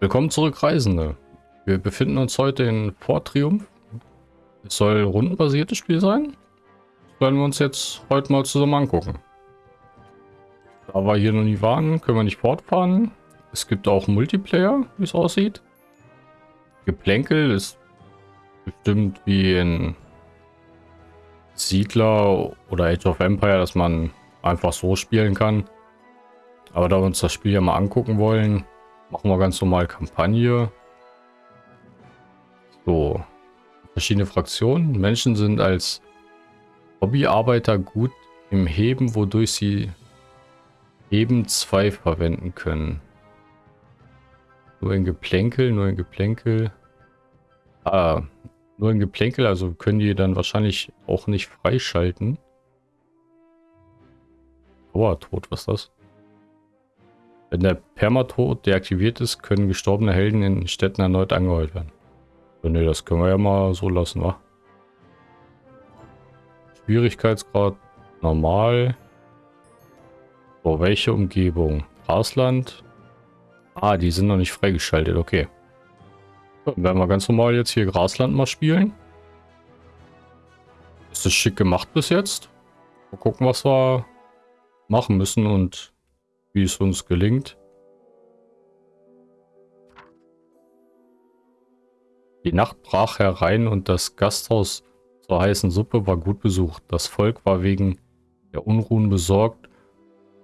Willkommen zurück, Reisende. Wir befinden uns heute in Fort Triumph. Es soll rundenbasiertes Spiel sein. Das werden wir uns jetzt heute mal zusammen angucken. Da wir hier noch nie waren, können wir nicht fortfahren. Es gibt auch Multiplayer, wie es aussieht. Geplänkel ist bestimmt wie in Siedler oder Age of Empire, dass man einfach so spielen kann. Aber da wir uns das Spiel ja mal angucken wollen, Machen wir ganz normal Kampagne. So. Verschiedene Fraktionen. Menschen sind als Hobbyarbeiter gut im Heben, wodurch sie Heben 2 verwenden können. Nur in Geplänkel, nur in Geplänkel. Ah, nur in Geplänkel, also können die dann wahrscheinlich auch nicht freischalten. Dauertod, was ist das? Wenn der Permatod deaktiviert ist, können gestorbene Helden in Städten erneut angeheult werden. So, ne, das können wir ja mal so lassen, wa? Schwierigkeitsgrad normal. So, welche Umgebung? Grasland. Ah, die sind noch nicht freigeschaltet, okay. dann werden wir ganz normal jetzt hier Grasland mal spielen. Ist das schick gemacht bis jetzt? Mal gucken, was wir machen müssen und wie es uns gelingt. Die Nacht brach herein und das Gasthaus zur heißen Suppe war gut besucht. Das Volk war wegen der Unruhen besorgt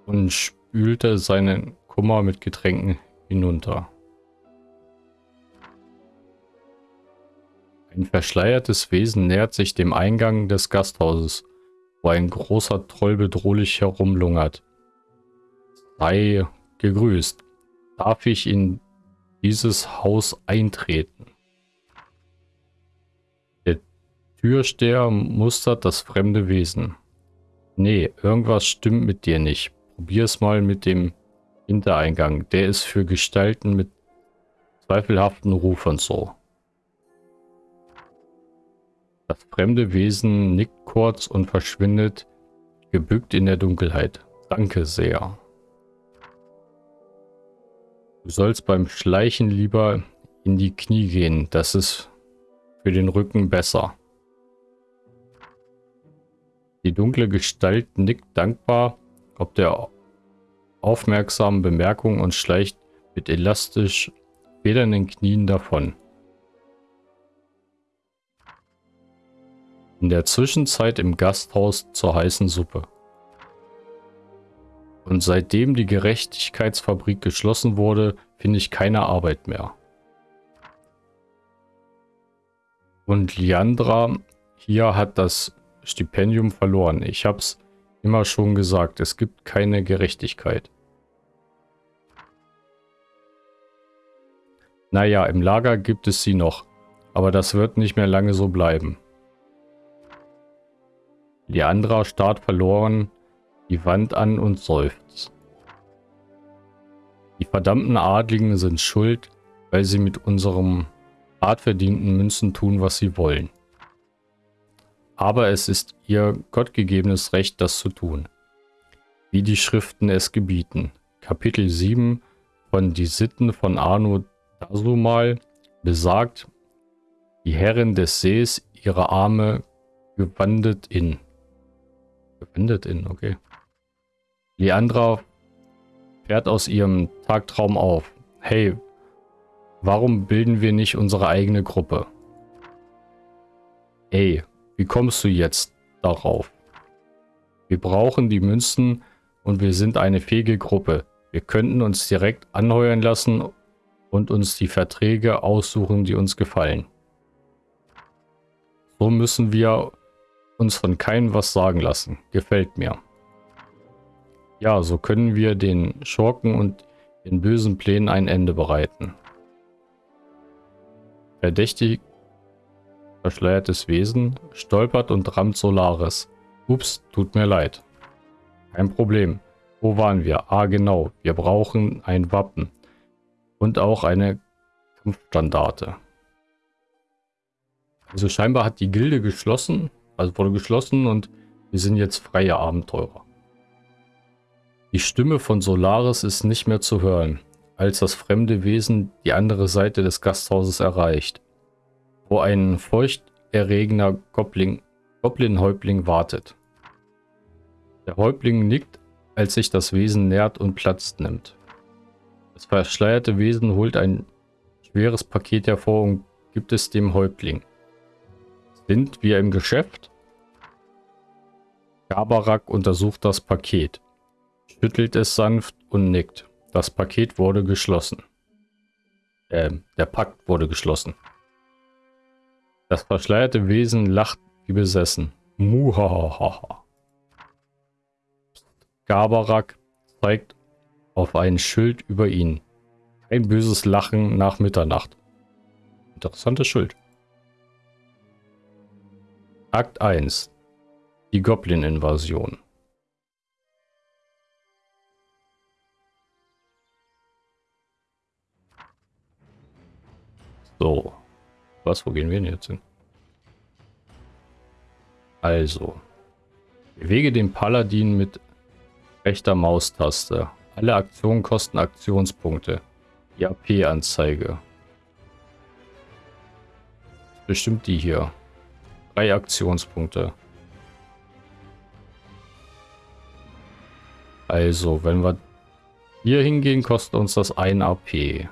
und spülte seinen Kummer mit Getränken hinunter. Ein verschleiertes Wesen nähert sich dem Eingang des Gasthauses, wo ein großer Troll bedrohlich herumlungert. Sei gegrüßt. Darf ich in dieses Haus eintreten? Der Türsteher mustert das fremde Wesen. Nee, irgendwas stimmt mit dir nicht. Probier es mal mit dem Hintereingang. Der ist für Gestalten mit zweifelhaften Ruf und so. Das fremde Wesen nickt kurz und verschwindet gebückt in der Dunkelheit. Danke sehr. Du sollst beim Schleichen lieber in die Knie gehen. Das ist für den Rücken besser. Die dunkle Gestalt nickt dankbar ob der aufmerksamen Bemerkung und schleicht mit elastisch federnden Knien davon. In der Zwischenzeit im Gasthaus zur heißen Suppe. Und seitdem die Gerechtigkeitsfabrik geschlossen wurde, finde ich keine Arbeit mehr. Und Liandra hier hat das Stipendium verloren. Ich habe es immer schon gesagt, es gibt keine Gerechtigkeit. Naja, im Lager gibt es sie noch, aber das wird nicht mehr lange so bleiben. Leandra starrt verloren die Wand an und seufzt. Die verdammten Adligen sind schuld, weil sie mit unserem hart verdienten Münzen tun, was sie wollen. Aber es ist ihr gottgegebenes Recht, das zu tun. Wie die Schriften es gebieten. Kapitel 7 von Die Sitten von Arno Dasumal besagt, die Herrin des Sees ihre Arme gewandet in. Gewendet in, okay. Leandra fährt aus ihrem Tagtraum auf. Hey, warum bilden wir nicht unsere eigene Gruppe? Ey, wie kommst du jetzt darauf? Wir brauchen die Münzen und wir sind eine fähige Gruppe. Wir könnten uns direkt anheuern lassen und uns die Verträge aussuchen, die uns gefallen. So müssen wir uns von keinem was sagen lassen. Gefällt mir. Ja, so können wir den Schurken und den bösen Plänen ein Ende bereiten. Verdächtig verschleiertes Wesen stolpert und rammt Solaris. Ups, tut mir leid. Kein Problem. Wo waren wir? Ah, genau. Wir brauchen ein Wappen. Und auch eine Kampfstandarte. Also scheinbar hat die Gilde geschlossen. Also wurde geschlossen und wir sind jetzt freie Abenteurer. Die Stimme von Solaris ist nicht mehr zu hören. als das fremde Wesen die andere Seite des Gasthauses erreicht, wo ein feuchterregender Goblin, Goblin-Häuptling wartet. Der Häuptling nickt, als sich das Wesen nährt und Platz nimmt. Das verschleierte Wesen holt ein schweres Paket hervor und gibt es dem Häuptling. Sind wir im Geschäft? Gabarak untersucht das Paket, schüttelt es sanft und nickt. Das Paket wurde geschlossen. Ähm, der Pakt wurde geschlossen. Das verschleierte Wesen lacht wie besessen. Muhahaha. Gabarak zeigt auf ein Schild über ihn. Ein böses Lachen nach Mitternacht. Interessantes Schild. Akt 1. Die Goblin-Invasion. So. Was, wo gehen wir denn jetzt hin? Also. Bewege den Paladin mit rechter Maustaste. Alle Aktionen kosten Aktionspunkte. Die AP-Anzeige. Bestimmt die hier. Drei Aktionspunkte. Also, wenn wir hier hingehen, kostet uns das 1 AP.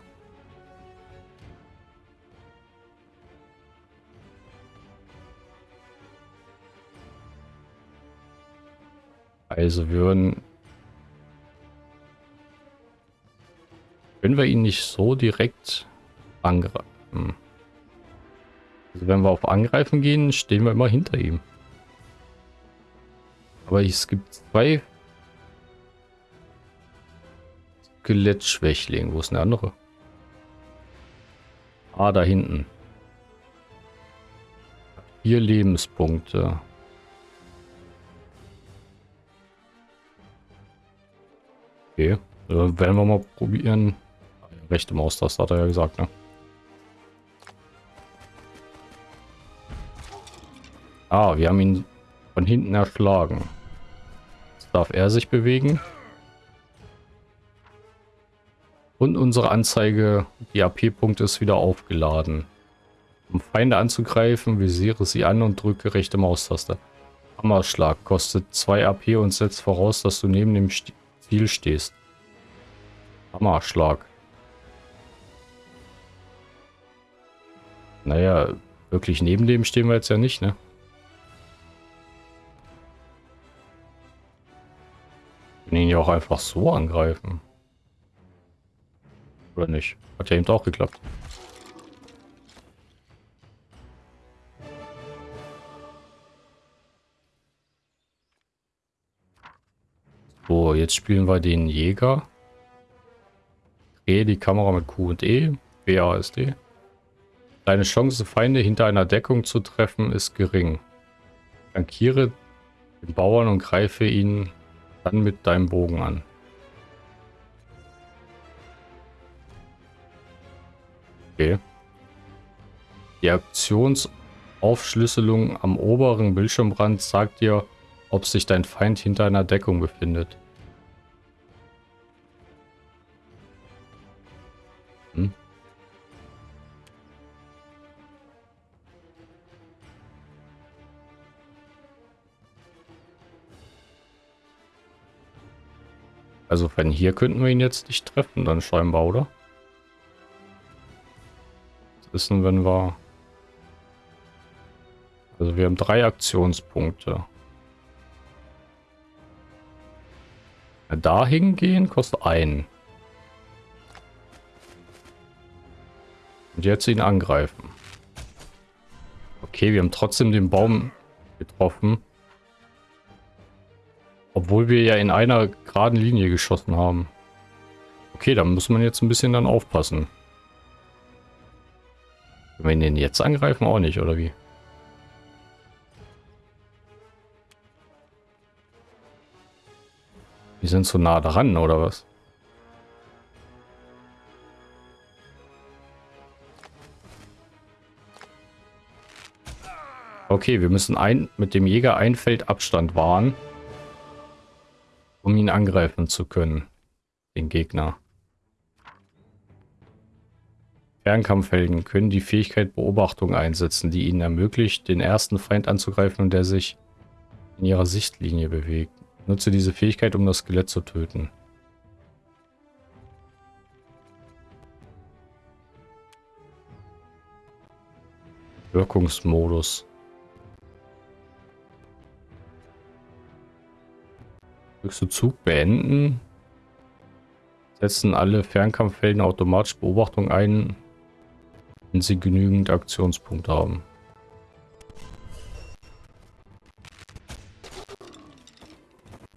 Also würden... Können wir ihn nicht so direkt angreifen? Also wenn wir auf Angreifen gehen, stehen wir immer hinter ihm. Aber es gibt zwei Skelettschwächling. Wo ist eine andere? Ah, da hinten. Vier Lebenspunkte. Okay. Also werden wir mal probieren. Rechte Maustaste hat er ja gesagt, ne? Ah, wir haben ihn von hinten erschlagen. Jetzt darf er sich bewegen. Und unsere Anzeige, die AP-Punkte ist wieder aufgeladen. Um Feinde anzugreifen, visiere sie an und drücke rechte Maustaste. Hammerschlag kostet 2 AP und setzt voraus, dass du neben dem Ziel stehst. Hammerschlag. Naja, wirklich neben dem stehen wir jetzt ja nicht, ne? Können ihn ja auch einfach so angreifen. Oder nicht? Hat ja eben auch geklappt. So, jetzt spielen wir den Jäger. Drehe die Kamera mit Q und E. BASD. Deine Chance, Feinde hinter einer Deckung zu treffen, ist gering. Flankiere den Bauern und greife ihn dann mit deinem Bogen an. Okay. Die Aktionsaufschlüsselung am oberen Bildschirmrand sagt dir, ob sich dein Feind hinter einer Deckung befindet. Hm? Also von hier könnten wir ihn jetzt nicht treffen, dann scheinbar, oder? ist denn, wenn wir... Also wir haben drei Aktionspunkte. Da hingehen kostet einen. Und jetzt ihn angreifen. Okay, wir haben trotzdem den Baum getroffen. Obwohl wir ja in einer geraden Linie geschossen haben. Okay, da muss man jetzt ein bisschen dann aufpassen. Wenn wir ihn jetzt angreifen, auch nicht, oder wie? Die sind zu nah dran, oder was? Okay, wir müssen ein, mit dem Jäger ein Feld Abstand wahren, um ihn angreifen zu können, den Gegner. Fernkampfhelden können die Fähigkeit Beobachtung einsetzen, die ihnen ermöglicht, den ersten Feind anzugreifen, der sich in ihrer Sichtlinie bewegt. Nutze diese Fähigkeit, um das Skelett zu töten. Wirkungsmodus. Drückst du Zug beenden? Setzen alle Fernkampfhelden automatisch Beobachtung ein, wenn sie genügend Aktionspunkte haben.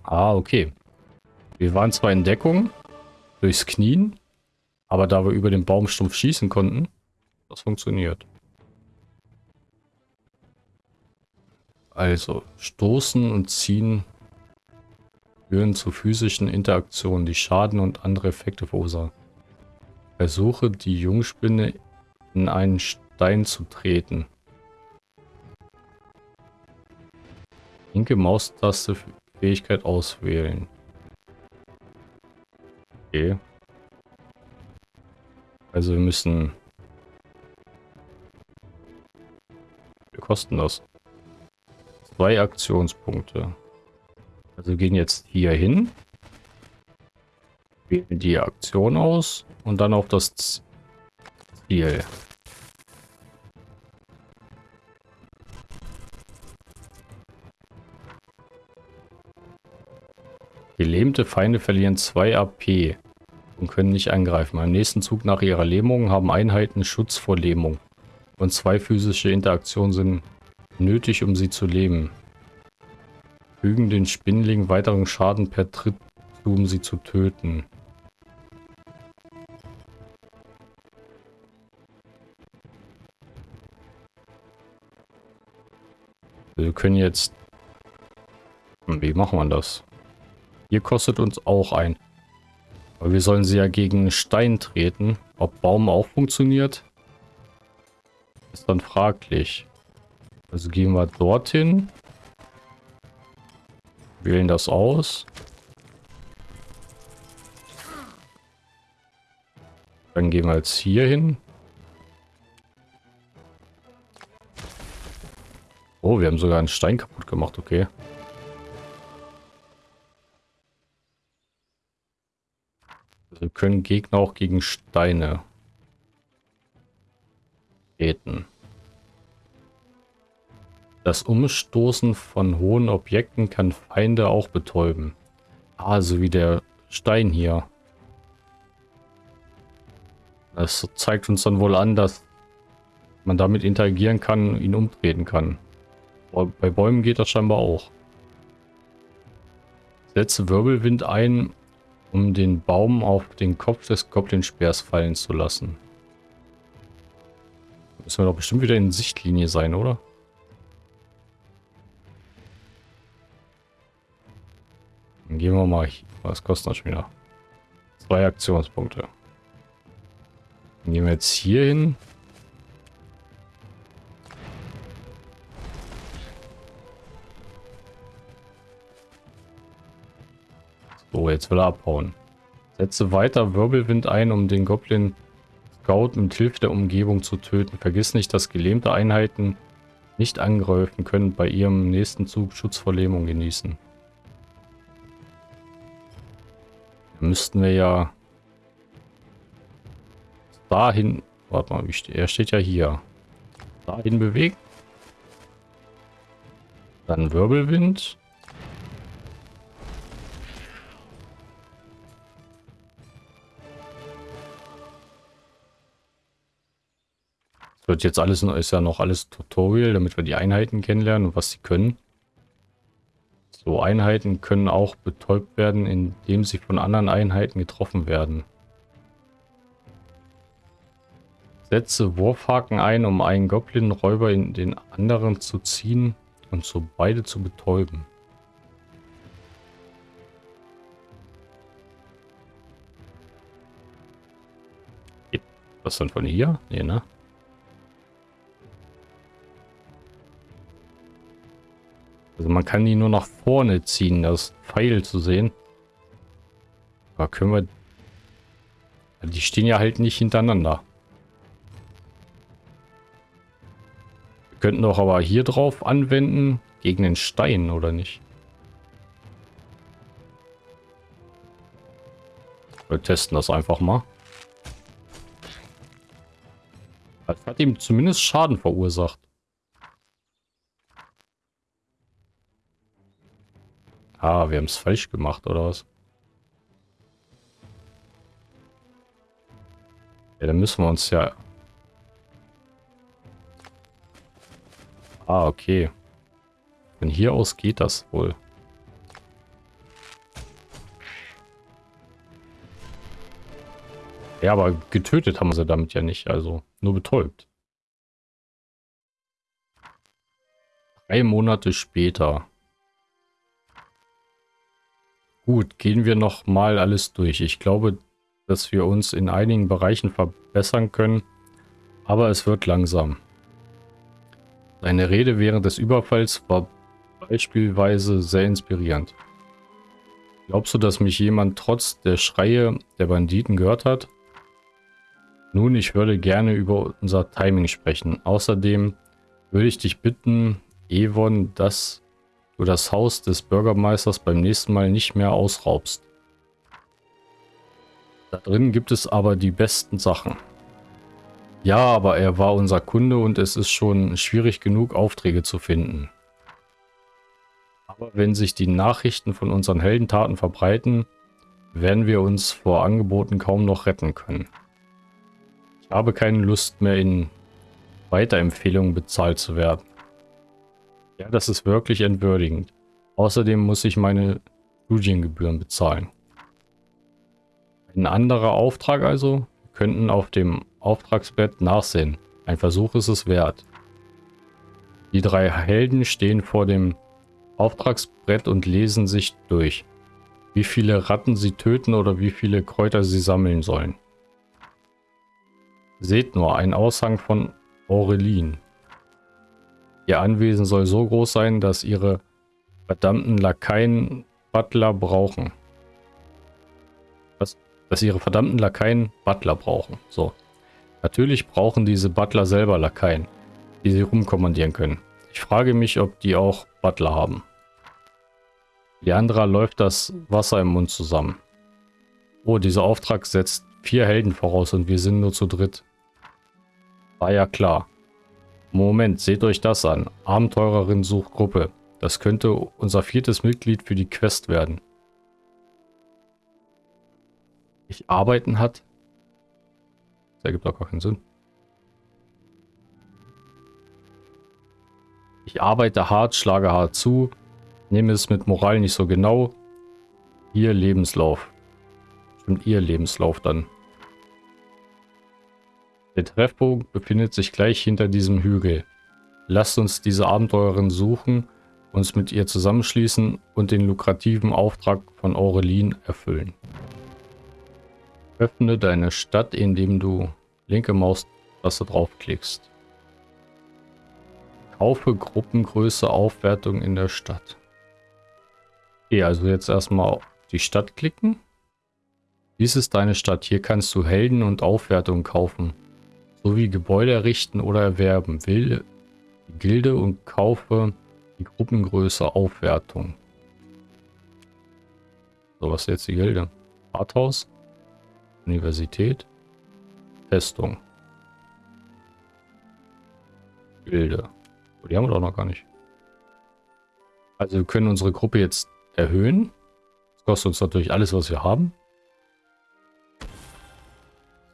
Ah, okay. Wir waren zwar in Deckung durchs Knien, aber da wir über den Baumstumpf schießen konnten, das funktioniert. Also, stoßen und ziehen führen zu physischen Interaktionen, die Schaden und andere Effekte verursachen. Versuche, die Jungspinne in einen Stein zu treten. Linke Maustaste Fähigkeit auswählen. Okay. Also wir müssen... Wir kosten das. Zwei Aktionspunkte. Also wir gehen jetzt hier hin. Wählen die Aktion aus und dann auf das Ziel. Gelähmte Feinde verlieren 2 AP und können nicht angreifen. Am nächsten Zug nach ihrer Lähmung haben Einheiten Schutz vor Lähmung. Und zwei physische Interaktionen sind nötig, um sie zu leben. Fügen den Spinnling weiteren Schaden per Tritt zu, um sie zu töten. Wir können jetzt... Wie machen wir das? Hier kostet uns auch ein. Aber wir sollen sie ja gegen Stein treten. Ob Baum auch funktioniert, ist dann fraglich. Also gehen wir dorthin. Wählen das aus. Dann gehen wir jetzt hier hin. Oh, wir haben sogar einen Stein kaputt gemacht, okay. Wir können Gegner auch gegen Steine treten. Das Umstoßen von hohen Objekten kann Feinde auch betäuben. Ah, so wie der Stein hier. Das zeigt uns dann wohl an, dass man damit interagieren kann, ihn umtreten kann. Bei Bäumen geht das scheinbar auch. Setze Wirbelwind ein, um den Baum auf den Kopf des Goblinspeers fallen zu lassen. Müssen wir doch bestimmt wieder in Sichtlinie sein, oder? Dann gehen wir mal. Was kostet das schon wieder? Zwei Aktionspunkte. Dann gehen wir jetzt hier hin. So, jetzt will er abhauen. Setze weiter Wirbelwind ein, um den Goblin Scout mit Hilfe der Umgebung zu töten. Vergiss nicht, dass gelähmte Einheiten nicht angreifen können, bei ihrem nächsten Zug Schutz vor Lähmung genießen. müssten wir ja dahin, warte mal, er steht ja hier, dahin bewegen. Dann Wirbelwind. Wird jetzt alles, ist ja noch alles Tutorial, damit wir die Einheiten kennenlernen und was sie können. So Einheiten können auch betäubt werden, indem sie von anderen Einheiten getroffen werden. Setze Wurfhaken ein, um einen Goblin-Räuber in den anderen zu ziehen und so beide zu betäuben. Was dann von hier? Nee, ne? Also man kann die nur nach vorne ziehen, das Pfeil zu sehen. Aber können wir... Die stehen ja halt nicht hintereinander. Wir könnten doch aber hier drauf anwenden, gegen den Stein, oder nicht? Wir testen das einfach mal. Das hat ihm zumindest Schaden verursacht. Ah, wir haben es falsch gemacht, oder was? Ja, dann müssen wir uns ja... Ah, okay. Von hier aus geht das wohl. Ja, aber getötet haben sie damit ja nicht, also nur betäubt. Drei Monate später. Gut, gehen wir noch mal alles durch. Ich glaube, dass wir uns in einigen Bereichen verbessern können, aber es wird langsam. Seine Rede während des Überfalls war beispielsweise sehr inspirierend. Glaubst du, dass mich jemand trotz der Schreie der Banditen gehört hat? Nun, ich würde gerne über unser Timing sprechen. Außerdem würde ich dich bitten, Evon, dass du das Haus des Bürgermeisters beim nächsten Mal nicht mehr ausraubst. Da drin gibt es aber die besten Sachen. Ja, aber er war unser Kunde und es ist schon schwierig genug, Aufträge zu finden. Aber wenn sich die Nachrichten von unseren Heldentaten verbreiten, werden wir uns vor Angeboten kaum noch retten können. Ich habe keine Lust mehr in Weiterempfehlungen bezahlt zu werden. Ja, das ist wirklich entwürdigend. Außerdem muss ich meine Studiengebühren bezahlen. Ein anderer Auftrag also? Wir könnten auf dem Auftragsbett nachsehen. Ein Versuch ist es wert. Die drei Helden stehen vor dem Auftragsbrett und lesen sich durch, wie viele Ratten sie töten oder wie viele Kräuter sie sammeln sollen. Seht nur, ein Aushang von Aurelin. Ihr Anwesen soll so groß sein, dass ihre verdammten Lakaien Butler brauchen. Was? Dass ihre verdammten Lakaien Butler brauchen. So. Natürlich brauchen diese Butler selber Lakaien, die sie rumkommandieren können. Ich frage mich, ob die auch Butler haben. Leandra läuft das Wasser im Mund zusammen. Oh, dieser Auftrag setzt vier Helden voraus und wir sind nur zu dritt. War ja klar. Moment, seht euch das an. Abenteurerin sucht Gruppe. Das könnte unser viertes Mitglied für die Quest werden. Ich arbeiten hat? Das ergibt auch gar keinen Sinn. Ich arbeite hart, schlage hart zu, nehme es mit Moral nicht so genau. Ihr Lebenslauf. Stimmt, ihr Lebenslauf dann. Der Treffpunkt befindet sich gleich hinter diesem Hügel. Lasst uns diese Abenteurerin suchen, uns mit ihr zusammenschließen und den lukrativen Auftrag von Aurelin erfüllen. Öffne deine Stadt, indem du linke Maustaste draufklickst. Kaufe Gruppengröße Aufwertung in der Stadt. Okay, also jetzt erstmal auf die Stadt klicken. Dies ist deine Stadt. Hier kannst du Helden und Aufwertung kaufen sowie Gebäude errichten oder erwerben. Wähle die Gilde und kaufe die Gruppengröße Aufwertung. So, was ist jetzt die Gilde? Rathaus, Universität, Festung. Gilde. Oh, die haben wir doch noch gar nicht. Also wir können unsere Gruppe jetzt erhöhen. Das kostet uns natürlich alles, was wir haben.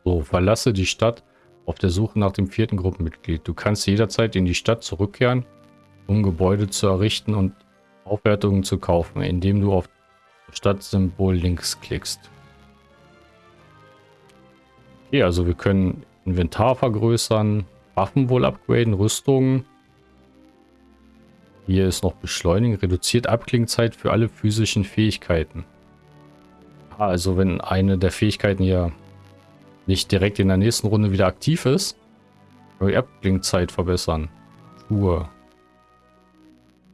So, verlasse die Stadt auf der Suche nach dem vierten Gruppenmitglied. Du kannst jederzeit in die Stadt zurückkehren, um Gebäude zu errichten und Aufwertungen zu kaufen, indem du auf Stadtsymbol links klickst. Okay, also wir können Inventar vergrößern, Waffen wohl upgraden, Rüstungen. Hier ist noch Beschleunigen, reduziert Abklingzeit für alle physischen Fähigkeiten. Ah, also wenn eine der Fähigkeiten hier nicht direkt in der nächsten Runde wieder aktiv ist, die Abklingzeit verbessern. Schuhe.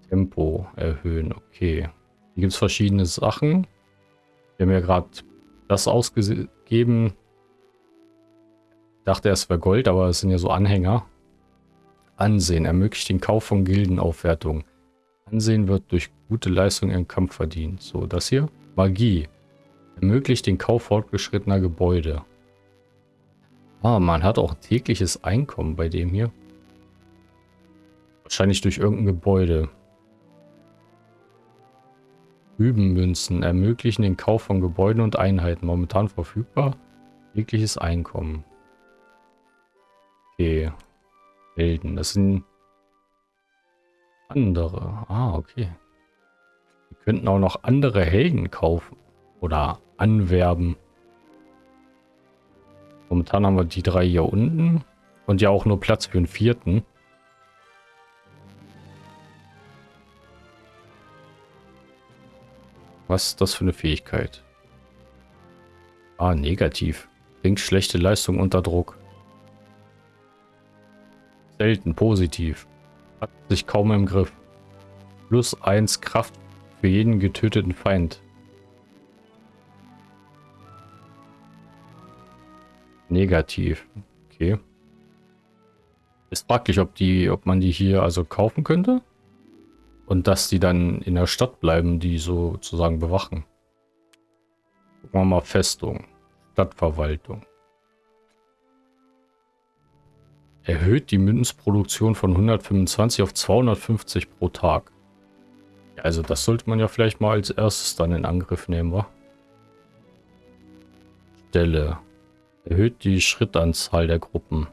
Tempo erhöhen, okay. Hier gibt es verschiedene Sachen. Wir haben ja gerade das ausgegeben. Dachte, es wäre Gold, aber es sind ja so Anhänger. Ansehen ermöglicht den Kauf von Gildenaufwertungen. Ansehen wird durch gute Leistung im Kampf verdient. So, das hier. Magie. Ermöglicht den Kauf fortgeschrittener Gebäude. Ah, man hat auch tägliches Einkommen bei dem hier. Wahrscheinlich durch irgendein Gebäude. Rübenmünzen ermöglichen den Kauf von Gebäuden und Einheiten. Momentan verfügbar. Tägliches Einkommen. Okay. Helden. Das sind andere. Ah, okay. Wir könnten auch noch andere Helden kaufen. Oder anwerben. Momentan haben wir die drei hier unten. Und ja auch nur Platz für einen vierten. Was ist das für eine Fähigkeit? Ah, negativ. Bringt schlechte Leistung unter Druck. Selten positiv. Hat sich kaum im Griff. Plus 1 Kraft für jeden getöteten Feind. Negativ. Okay. Ist praktisch, ob die, ob man die hier also kaufen könnte. Und dass die dann in der Stadt bleiben, die sozusagen bewachen. Gucken wir mal Festung. Stadtverwaltung. Erhöht die Münzproduktion von 125 auf 250 pro Tag. Ja, also das sollte man ja vielleicht mal als erstes dann in Angriff nehmen, wa? Stelle. Erhöht die Schrittanzahl der Gruppen.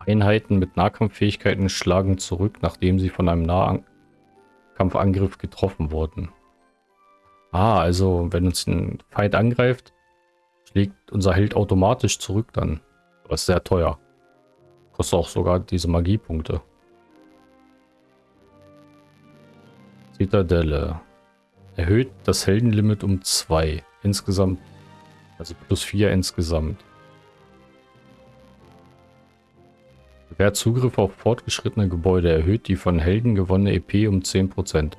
Einheiten mit Nahkampffähigkeiten schlagen zurück, nachdem sie von einem Nahkampfangriff getroffen wurden. Ah, also wenn uns ein Feind angreift, schlägt unser Held automatisch zurück dann. Das ist sehr teuer. Kostet auch sogar diese Magiepunkte. Zitadelle. Erhöht das Heldenlimit um 2. Insgesamt. Also plus 4 insgesamt. Wer Zugriff auf fortgeschrittene Gebäude erhöht die von Helden gewonnene EP um 10%.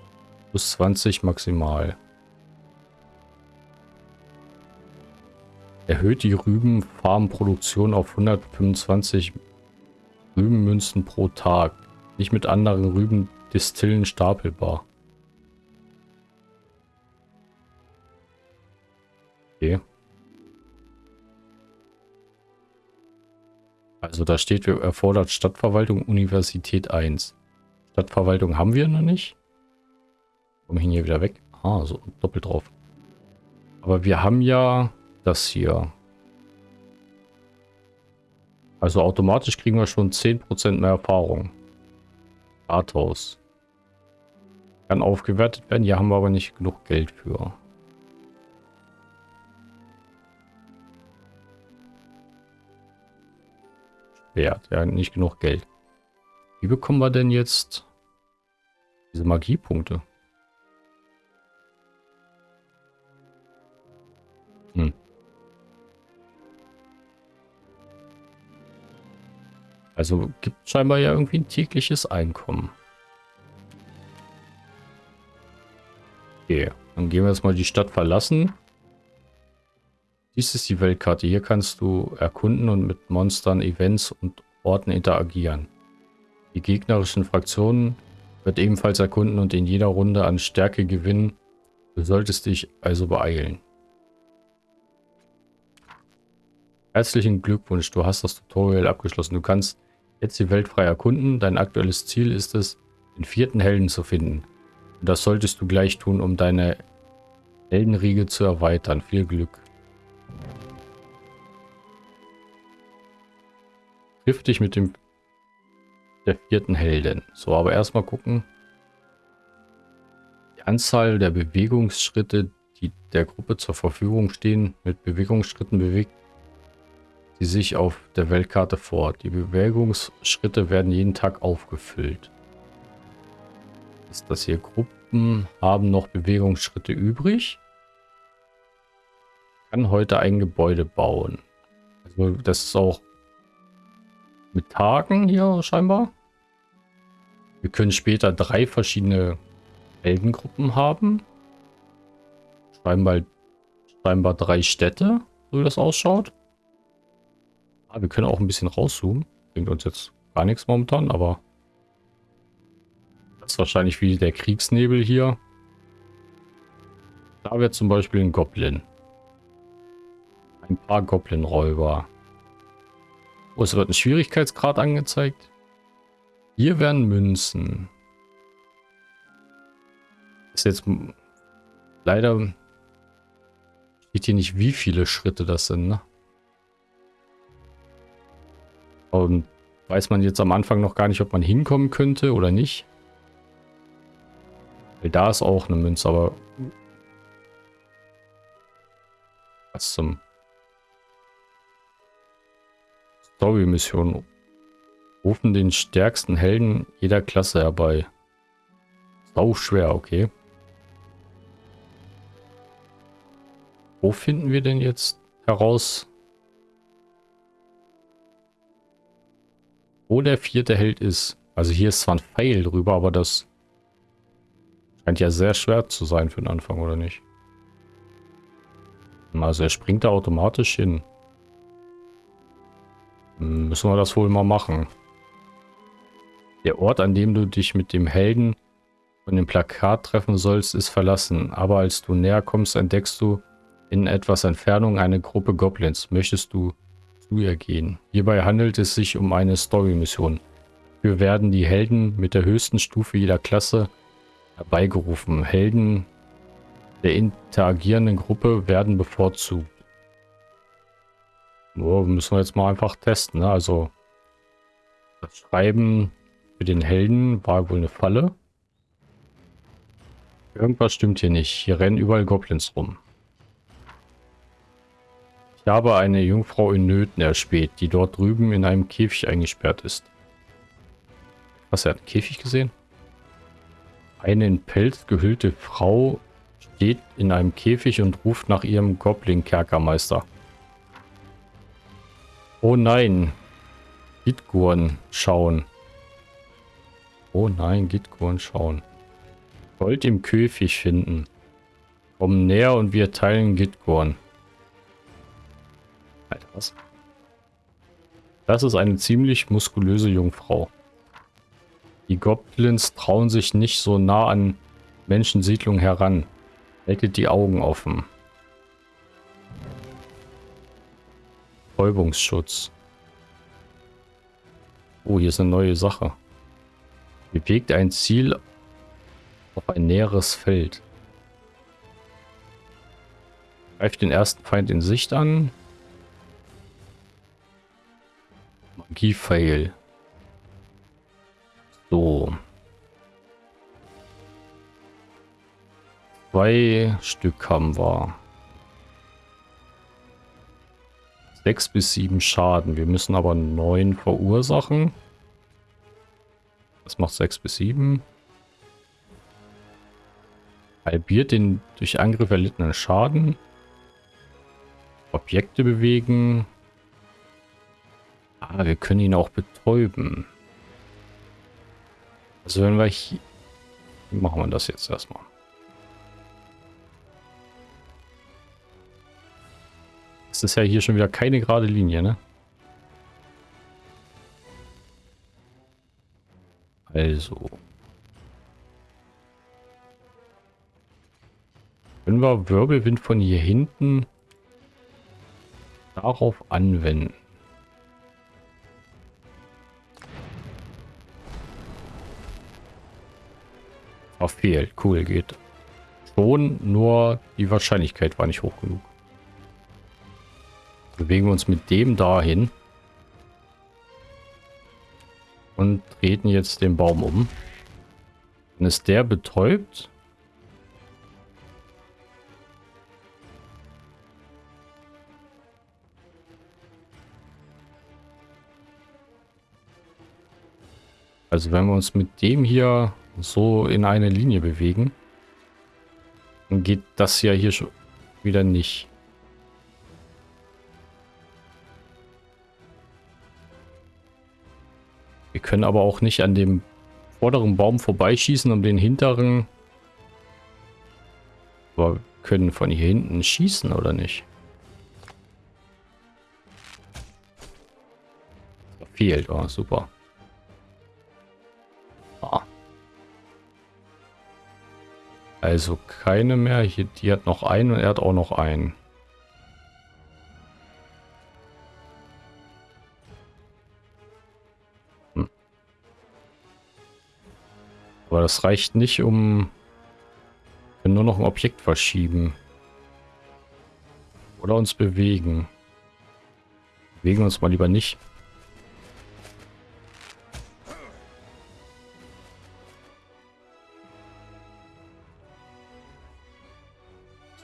Plus 20 maximal. Erhöht die Rübenfarmproduktion auf 125 Rübenmünzen pro Tag. Nicht mit anderen Rübendistillen stapelbar. Okay. Also da steht, wir erfordert Stadtverwaltung Universität 1. Stadtverwaltung haben wir noch nicht. Kommen wir hier wieder weg. Ah, so doppelt drauf. Aber wir haben ja das hier. Also automatisch kriegen wir schon 10% mehr Erfahrung. Rathaus. Kann aufgewertet werden. Hier haben wir aber nicht genug Geld für. Wert. Ja, nicht genug Geld. Wie bekommen wir denn jetzt diese Magiepunkte? Hm. Also gibt scheinbar ja irgendwie ein tägliches Einkommen. Okay, dann gehen wir jetzt mal die Stadt verlassen. Dies ist die Weltkarte. Hier kannst du erkunden und mit Monstern, Events und Orten interagieren. Die gegnerischen Fraktionen wird ebenfalls erkunden und in jeder Runde an Stärke gewinnen. Du solltest dich also beeilen. Herzlichen Glückwunsch, du hast das Tutorial abgeschlossen. Du kannst jetzt die Welt frei erkunden. Dein aktuelles Ziel ist es, den vierten Helden zu finden. Und das solltest du gleich tun, um deine Heldenriege zu erweitern. Viel Glück. Dich mit dem der vierten Heldin. So, aber erstmal gucken. Die Anzahl der Bewegungsschritte, die der Gruppe zur Verfügung stehen. Mit Bewegungsschritten bewegt sie sich auf der Weltkarte fort. Die Bewegungsschritte werden jeden Tag aufgefüllt. Ist das hier Gruppen haben noch Bewegungsschritte übrig? Kann heute ein Gebäude bauen. Also das ist auch mit Tagen hier scheinbar. Wir können später drei verschiedene Heldengruppen haben. Scheinbar, scheinbar drei Städte, so wie das ausschaut. Ah, wir können auch ein bisschen rauszoomen. Bringt uns jetzt gar nichts momentan, aber das ist wahrscheinlich wie der Kriegsnebel hier. Da wäre zum Beispiel ein Goblin. Ein paar Goblin-Räuber. Oh, es wird ein Schwierigkeitsgrad angezeigt. Hier werden Münzen. Ist jetzt leider steht hier nicht, wie viele Schritte das sind, ne? Und weiß man jetzt am Anfang noch gar nicht, ob man hinkommen könnte oder nicht. Da ist auch eine Münze, aber... Was zum... Story-Mission. Rufen den stärksten Helden jeder Klasse herbei. Sau schwer, okay. Wo finden wir denn jetzt heraus, wo der vierte Held ist? Also hier ist zwar ein Pfeil drüber, aber das scheint ja sehr schwer zu sein für den Anfang, oder nicht? Also er springt da automatisch hin. Müssen wir das wohl mal machen. Der Ort, an dem du dich mit dem Helden von dem Plakat treffen sollst, ist verlassen. Aber als du näher kommst, entdeckst du, in etwas Entfernung eine Gruppe Goblins. Möchtest du zu ihr gehen? Hierbei handelt es sich um eine Story-Mission. Wir werden die Helden mit der höchsten Stufe jeder Klasse herbeigerufen. Helden der interagierenden Gruppe werden bevorzugt. Oh, müssen wir jetzt mal einfach testen. Ne? Also das Schreiben für den Helden war wohl eine Falle. Irgendwas stimmt hier nicht. Hier rennen überall Goblins rum. Ich habe eine Jungfrau in Nöten erspäht, die dort drüben in einem Käfig eingesperrt ist. Was, er hat einen Käfig gesehen? Eine in Pelz gehüllte Frau steht in einem Käfig und ruft nach ihrem Goblin-Kerkermeister. Oh nein. Gitgurn schauen. Oh nein, Gitgurn schauen. Gold im Käfig finden. Komm näher und wir teilen Gitgorn. Alter, was? Das ist eine ziemlich muskulöse Jungfrau. Die Goblins trauen sich nicht so nah an Menschensiedlungen heran. Haltet die Augen offen. Räubungsschutz. Oh, hier ist eine neue Sache. Bewegt ein Ziel auf ein näheres Feld. Greift den ersten Feind in Sicht an. Magie-Fail. So. Zwei Stück haben wir. Sechs bis sieben Schaden. Wir müssen aber neun verursachen. Das macht sechs bis sieben. Halbiert den durch Angriff erlittenen Schaden. Objekte bewegen. Ah, wir können ihn auch betäuben. Also wenn wir hier... Machen wir das jetzt erstmal. Es ist ja hier schon wieder keine gerade Linie, ne? Also. Können wir Wirbelwind von hier hinten darauf anwenden? Verfehlt. Cool, geht. Schon, nur die Wahrscheinlichkeit war nicht hoch genug. Bewegen wir uns mit dem dahin. Und treten jetzt den Baum um. Dann ist der betäubt. Also wenn wir uns mit dem hier so in eine Linie bewegen, dann geht das ja hier schon wieder nicht. Wir können aber auch nicht an dem vorderen Baum vorbeischießen, um den hinteren... Aber können von hier hinten schießen, oder nicht? Fehlt, oh, super. Ah. Also keine mehr. Hier, die hat noch einen und er hat auch noch einen. Aber das reicht nicht, um nur noch ein Objekt verschieben. Oder uns bewegen. Bewegen uns mal lieber nicht.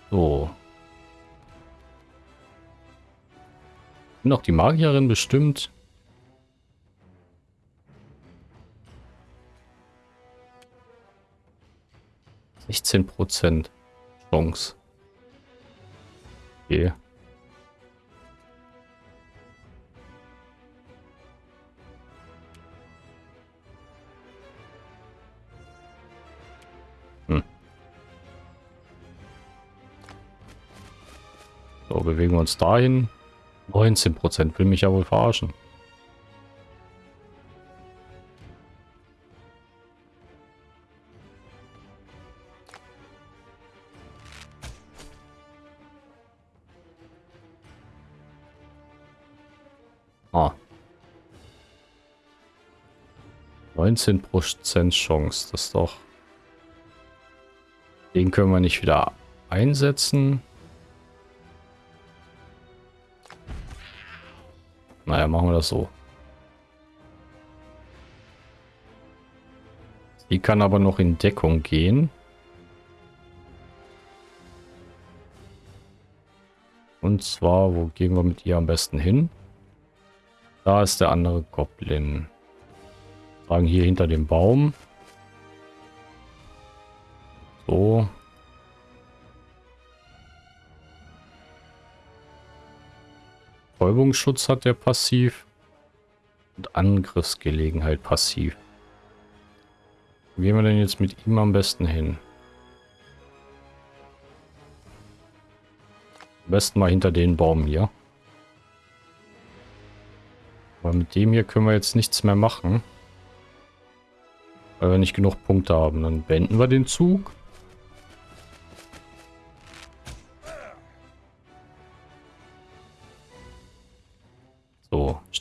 So. Noch die Magierin bestimmt. Sechzehn Prozent Chance. Okay. So, bewegen wir uns dahin. 19% will mich ja wohl verarschen. 19% Chance, das ist doch... Den können wir nicht wieder einsetzen. Naja, machen wir das so. Sie kann aber noch in Deckung gehen. Und zwar, wo gehen wir mit ihr am besten hin? Da ist der andere Goblin. Sagen hier hinter dem Baum. So. Betäubungsschutz hat der passiv. Und Angriffsgelegenheit passiv. Wo gehen wir denn jetzt mit ihm am besten hin? Am besten mal hinter den Baum hier. Aber mit dem hier können wir jetzt nichts mehr machen. Weil wir nicht genug Punkte haben. Dann beenden wir den Zug.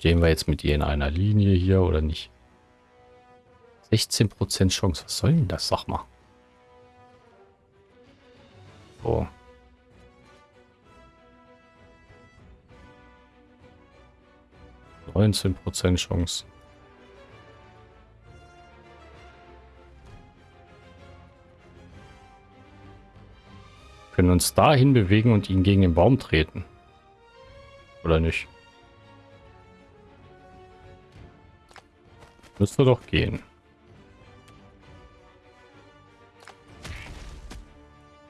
Stehen wir jetzt mit ihr in einer Linie hier oder nicht? 16% Chance. Was soll denn das? Sag mal. So. Neunzehn Prozent Chance. Können uns dahin bewegen und ihn gegen den Baum treten. Oder nicht? Müsste doch gehen.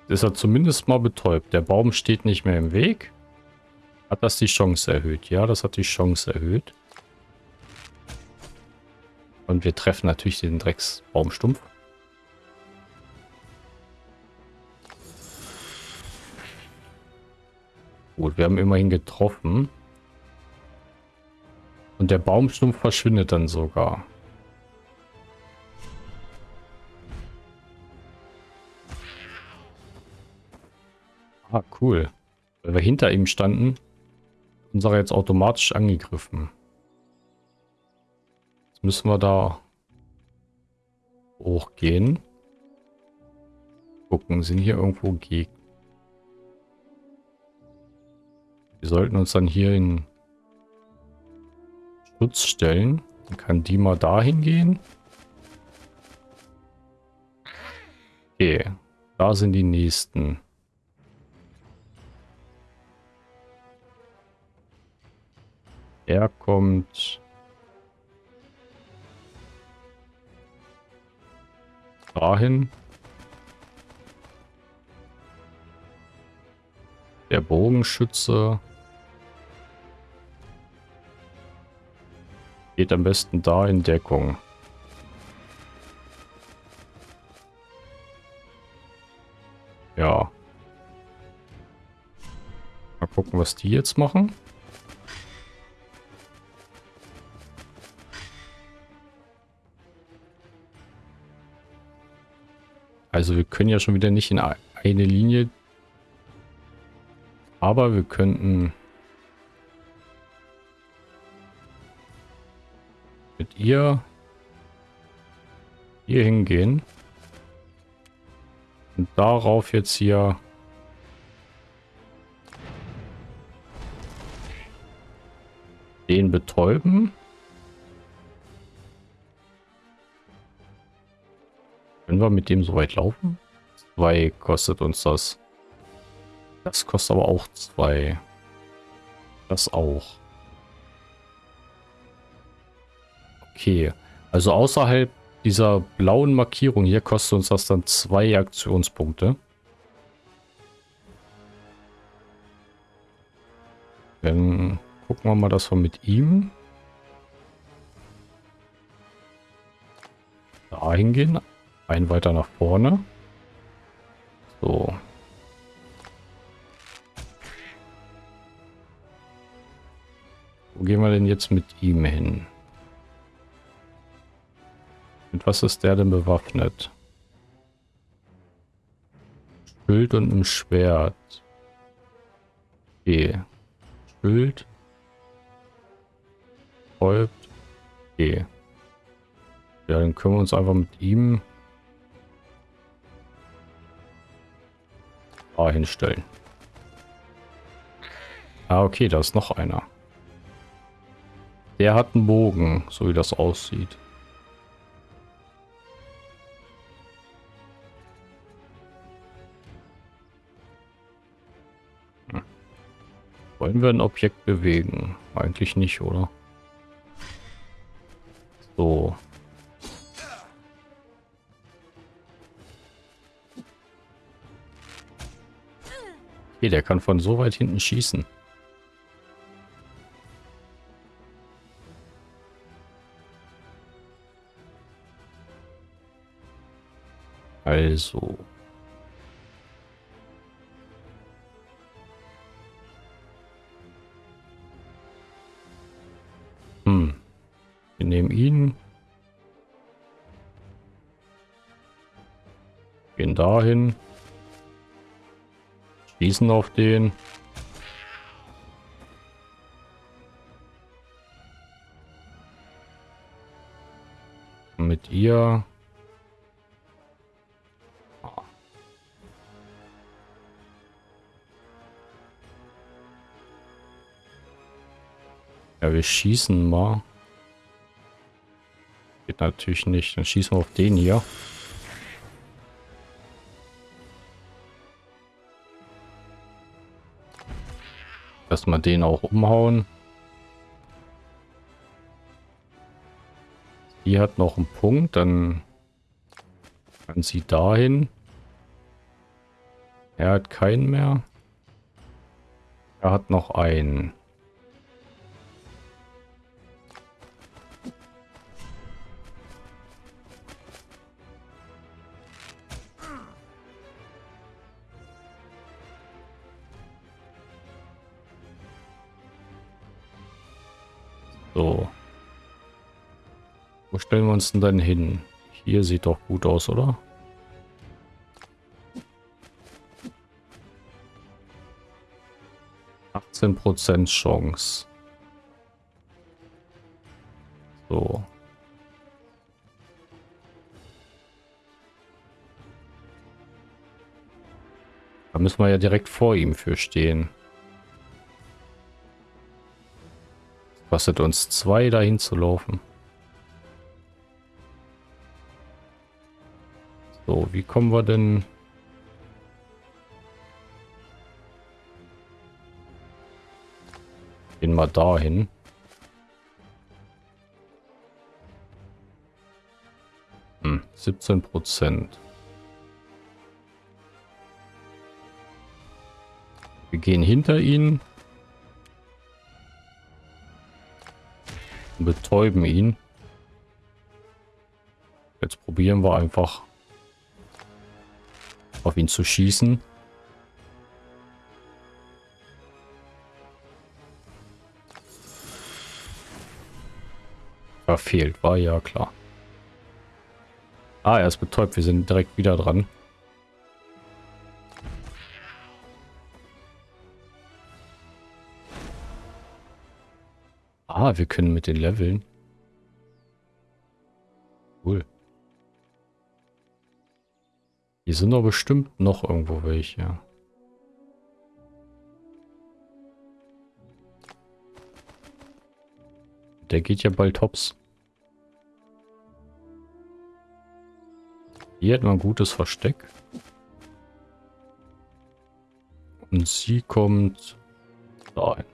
Ist er zumindest mal betäubt. Der Baum steht nicht mehr im Weg. Hat das die Chance erhöht? Ja, das hat die Chance erhöht. Und wir treffen natürlich den Drecksbaumstumpf. Gut, wir haben immerhin getroffen. Und der Baumstumpf verschwindet dann sogar. Ah, cool. Weil wir hinter ihm standen, unserer jetzt automatisch angegriffen. Jetzt müssen wir da hochgehen. Gucken, sind hier irgendwo Gegner? Wir sollten uns dann hier in Schutz stellen. Dann kann die mal dahin gehen. Okay, da sind die nächsten. Er kommt dahin. Der Bogenschütze Geht am besten da in Deckung. Ja. Mal gucken, was die jetzt machen. Also wir können ja schon wieder nicht in eine Linie. Aber wir könnten... mit ihr hier hingehen. Und darauf jetzt hier den betäuben. Können wir mit dem so weit laufen? Zwei kostet uns das. Das kostet aber auch zwei. Das auch. Okay. Also außerhalb dieser blauen Markierung hier kostet uns das dann zwei Aktionspunkte. Dann gucken wir mal, dass wir mit ihm da hingehen. Ein weiter nach vorne. So. Wo gehen wir denn jetzt mit ihm hin? Mit was ist der denn bewaffnet? Schild und ein Schwert. Okay. Schild. Häupt. Okay. Ja, dann können wir uns einfach mit ihm da hinstellen. Ah, okay, da ist noch einer. Der hat einen Bogen, so wie das aussieht. Wollen wir ein Objekt bewegen? Eigentlich nicht, oder? So. Okay, der kann von so weit hinten schießen. Also. Wir nehmen ihn. Gehen dahin. Schießen auf den. Mit ihr. Ja, wir schießen mal. Geht natürlich nicht. Dann schießen wir auf den hier. Erstmal den auch umhauen. Die hat noch einen Punkt, dann kann sie dahin. Er hat keinen mehr. Er hat noch einen. Stellen wir uns denn dann hin? Hier sieht doch gut aus, oder? Prozent Chance. So. Da müssen wir ja direkt vor ihm für stehen. Kostet uns zwei dahin zu laufen. So, wie kommen wir denn... Gehen mal dahin. Hm, 17 Prozent. Wir gehen hinter ihnen. betäuben ihn. Jetzt probieren wir einfach auf ihn zu schießen. Verfehlt, war ja klar. Ah, er ist betäubt. Wir sind direkt wieder dran. Ah, wir können mit den Leveln. Hier sind doch bestimmt noch irgendwo welche. Der geht ja bald hops. Hier hat man ein gutes Versteck. Und sie kommt dahin.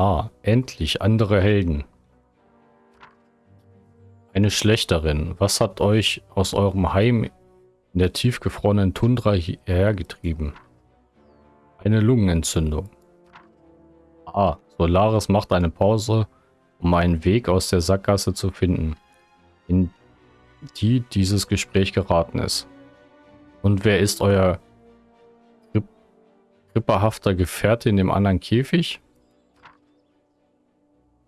Ah, endlich andere Helden. Eine Schlechterin. Was hat euch aus eurem Heim in der tiefgefrorenen Tundra hierher getrieben? Eine Lungenentzündung. Ah, Solaris macht eine Pause, um einen Weg aus der Sackgasse zu finden, in die dieses Gespräch geraten ist. Und wer ist euer kripperhafter Gefährte in dem anderen Käfig?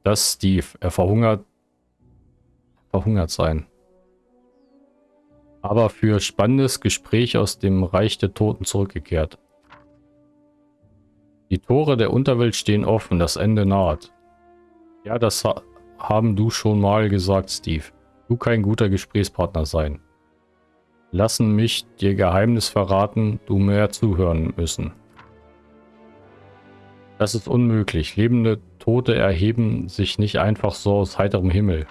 Das Steve. Er verhungert, verhungert sein. Aber für spannendes Gespräch aus dem Reich der Toten zurückgekehrt. Die Tore der Unterwelt stehen offen, das Ende naht. Ja, das ha haben du schon mal gesagt, Steve. Du kein guter Gesprächspartner sein. Lassen mich dir Geheimnis verraten, du mehr zuhören müssen. Das ist unmöglich. Lebende Tote erheben sich nicht einfach so aus heiterem Himmel.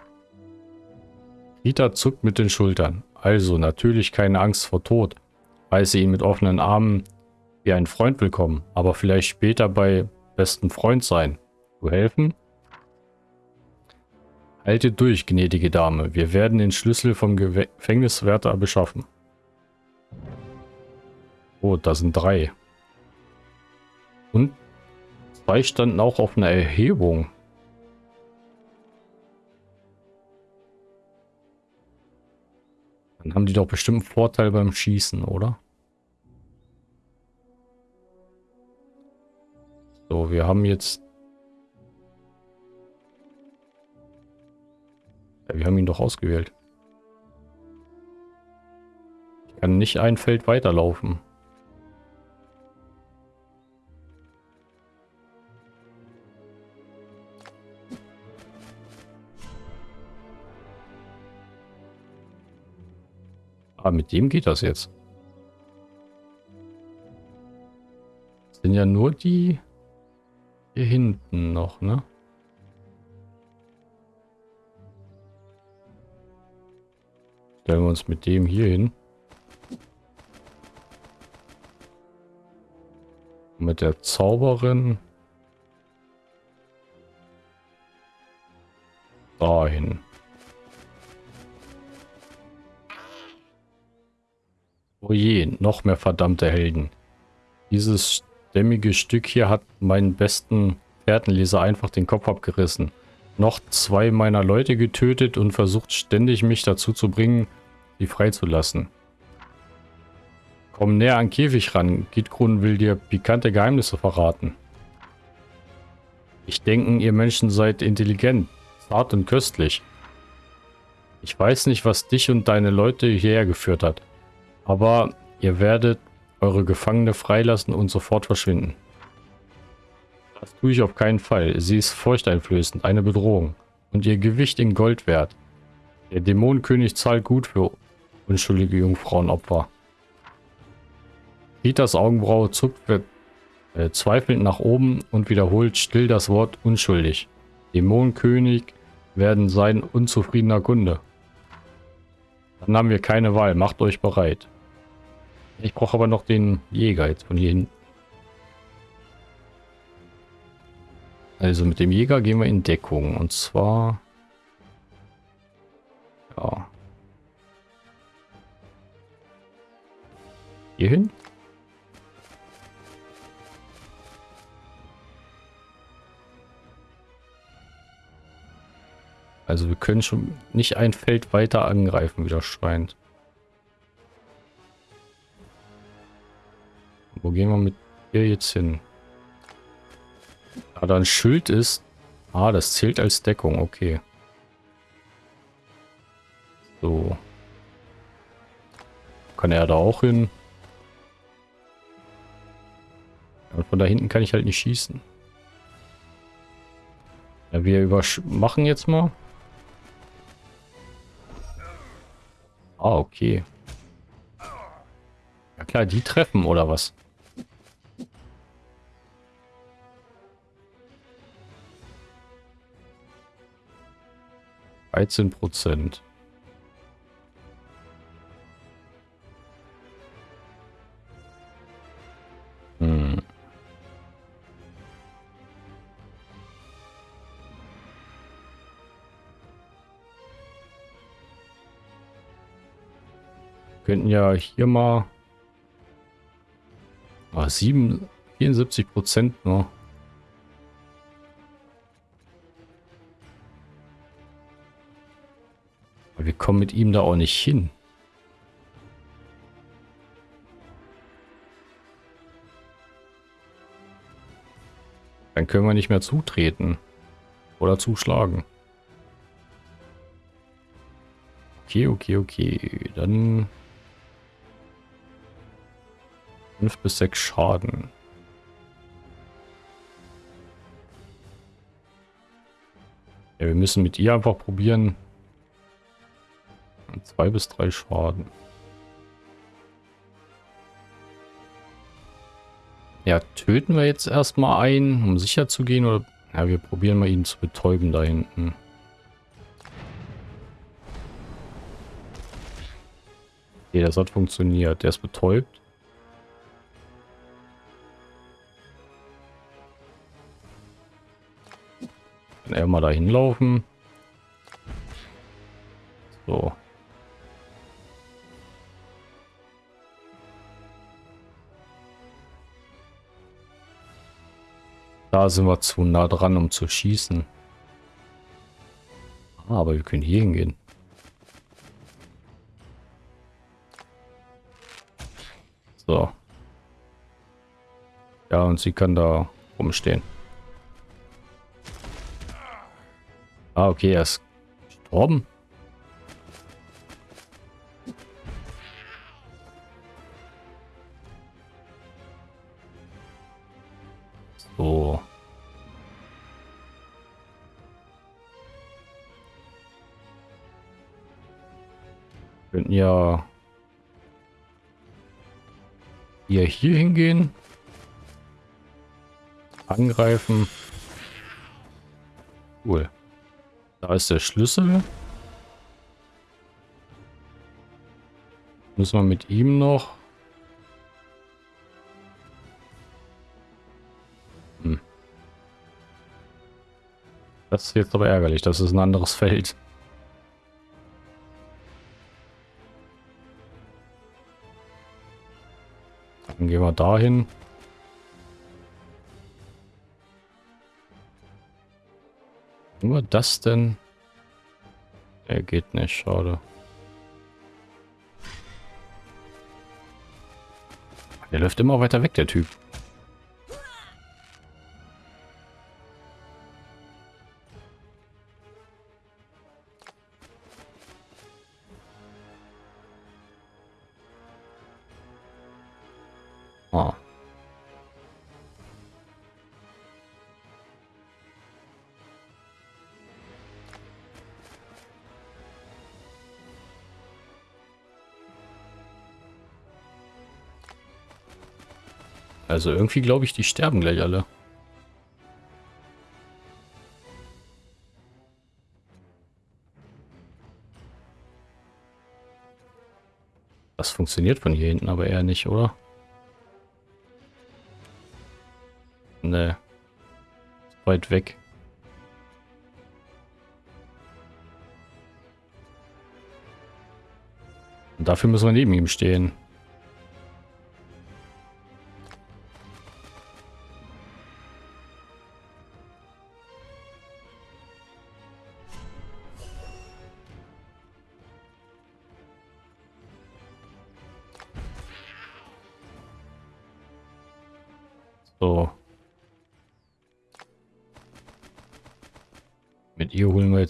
Rita zuckt mit den Schultern. Also natürlich keine Angst vor Tod. Heiße ihn mit offenen Armen wie ein Freund willkommen, aber vielleicht später bei besten Freund sein. Du helfen? Halte durch, gnädige Dame. Wir werden den Schlüssel vom Gefängniswärter beschaffen. Oh, da sind drei. Und Zwei standen auch auf einer Erhebung. Dann haben die doch bestimmt einen Vorteil beim Schießen, oder? So, wir haben jetzt... Ja, wir haben ihn doch ausgewählt. Ich kann nicht ein Feld weiterlaufen. Ah, mit dem geht das jetzt. Das sind ja nur die hier hinten noch, ne? Stellen wir uns mit dem hier hin. Mit der Zauberin. Dahin. Oh je, noch mehr verdammte Helden. Dieses stämmige Stück hier hat meinen besten Fährtenleser einfach den Kopf abgerissen. Noch zwei meiner Leute getötet und versucht ständig mich dazu zu bringen, sie freizulassen. Komm näher an Käfig ran. Gitgrun will dir pikante Geheimnisse verraten. Ich denke, ihr Menschen seid intelligent, zart und köstlich. Ich weiß nicht, was dich und deine Leute hierher geführt hat. Aber ihr werdet eure Gefangene freilassen und sofort verschwinden. Das tue ich auf keinen Fall. Sie ist furchteinflößend, eine Bedrohung. Und ihr Gewicht in Gold wert. Der Dämonenkönig zahlt gut für unschuldige Jungfrauenopfer. Ritas Augenbraue zuckt äh, zweifelnd nach oben und wiederholt still das Wort unschuldig. Dämonenkönig werden sein unzufriedener Kunde. Dann haben wir keine Wahl. Macht euch bereit. Ich brauche aber noch den Jäger jetzt von hier hin. Also mit dem Jäger gehen wir in Deckung. Und zwar... Ja. Hier hin? Also wir können schon nicht ein Feld weiter angreifen, wie das scheint. Wo gehen wir mit ihr jetzt hin? Da da ein Schild ist. Ah, das zählt als Deckung, okay. So. Kann er da auch hin? Und von da hinten kann ich halt nicht schießen. Ja, wir machen jetzt mal. Ah, okay. Ja klar, die treffen oder was? Dreizehn Prozent. könnten ja hier mal ah, 7, 74 Prozent nur. Aber wir kommen mit ihm da auch nicht hin. Dann können wir nicht mehr zutreten. Oder zuschlagen. Okay, okay, okay. Dann 5 bis 6 Schaden. Ja, wir müssen mit ihr einfach probieren. 2 bis 3 Schaden. Ja, töten wir jetzt erstmal einen, um sicher zu gehen? Oder ja, wir probieren mal ihn zu betäuben da hinten. Okay, das hat funktioniert. Der ist betäubt. Kann er mal dahin laufen. So. Da sind wir zu nah dran, um zu schießen. Ah, aber wir können hier hingehen. So. Ja, und sie kann da rumstehen. Ah, okay, er ist gestorben. So. könnten ja hier, hier hingehen. Angreifen. Cool. Da ist der Schlüssel. Müssen wir mit ihm noch... Das ist jetzt aber ärgerlich. Das ist ein anderes Feld. Dann gehen wir dahin. Nur das denn? Er geht nicht, schade. Der läuft immer weiter weg, der Typ. Also irgendwie glaube ich, die sterben gleich alle. Das funktioniert von hier hinten aber eher nicht, oder? Ne. Weit weg. Und dafür müssen wir neben ihm stehen.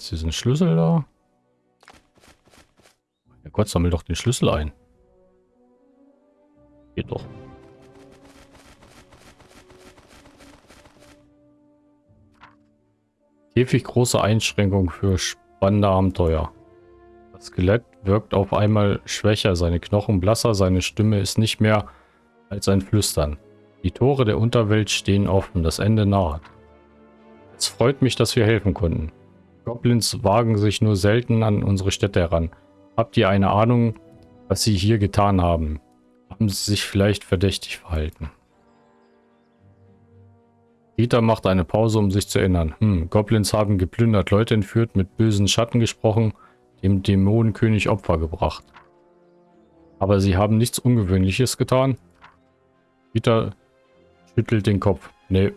Jetzt diesen Schlüssel da. Mein Gott, sammel doch den Schlüssel ein. Geht doch. Käfig große Einschränkung für spannende Abenteuer. Das Skelett wirkt auf einmal schwächer, seine Knochen blasser, seine Stimme ist nicht mehr als ein Flüstern. Die Tore der Unterwelt stehen offen, das Ende naht. Es freut mich, dass wir helfen konnten. Goblins wagen sich nur selten an unsere Städte heran. Habt ihr eine Ahnung, was sie hier getan haben? Haben sie sich vielleicht verdächtig verhalten? Rita macht eine Pause, um sich zu erinnern. Hm, Goblins haben geplündert, Leute entführt, mit bösen Schatten gesprochen, dem Dämonenkönig Opfer gebracht. Aber sie haben nichts Ungewöhnliches getan? Rita schüttelt den Kopf. Nee.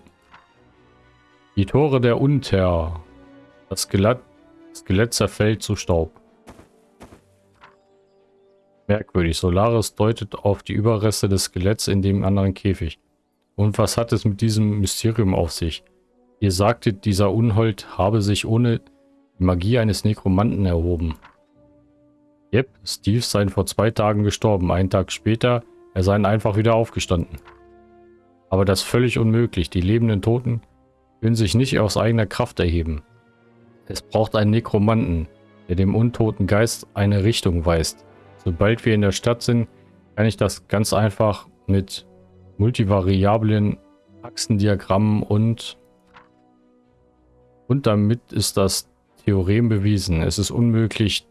Die Tore der Unter. Das Skelett, Skelett zerfällt zu Staub. Merkwürdig. Solaris deutet auf die Überreste des Skeletts in dem anderen Käfig. Und was hat es mit diesem Mysterium auf sich? Ihr sagtet, dieser Unhold habe sich ohne die Magie eines Nekromanten erhoben. Yep, Steve sei vor zwei Tagen gestorben. Einen Tag später, er sei einfach wieder aufgestanden. Aber das ist völlig unmöglich. Die lebenden Toten können sich nicht aus eigener Kraft erheben. Es braucht einen Nekromanten, der dem untoten Geist eine Richtung weist. Sobald wir in der Stadt sind, kann ich das ganz einfach mit multivariablen Achsendiagrammen und und damit ist das Theorem bewiesen. Es ist unmöglich,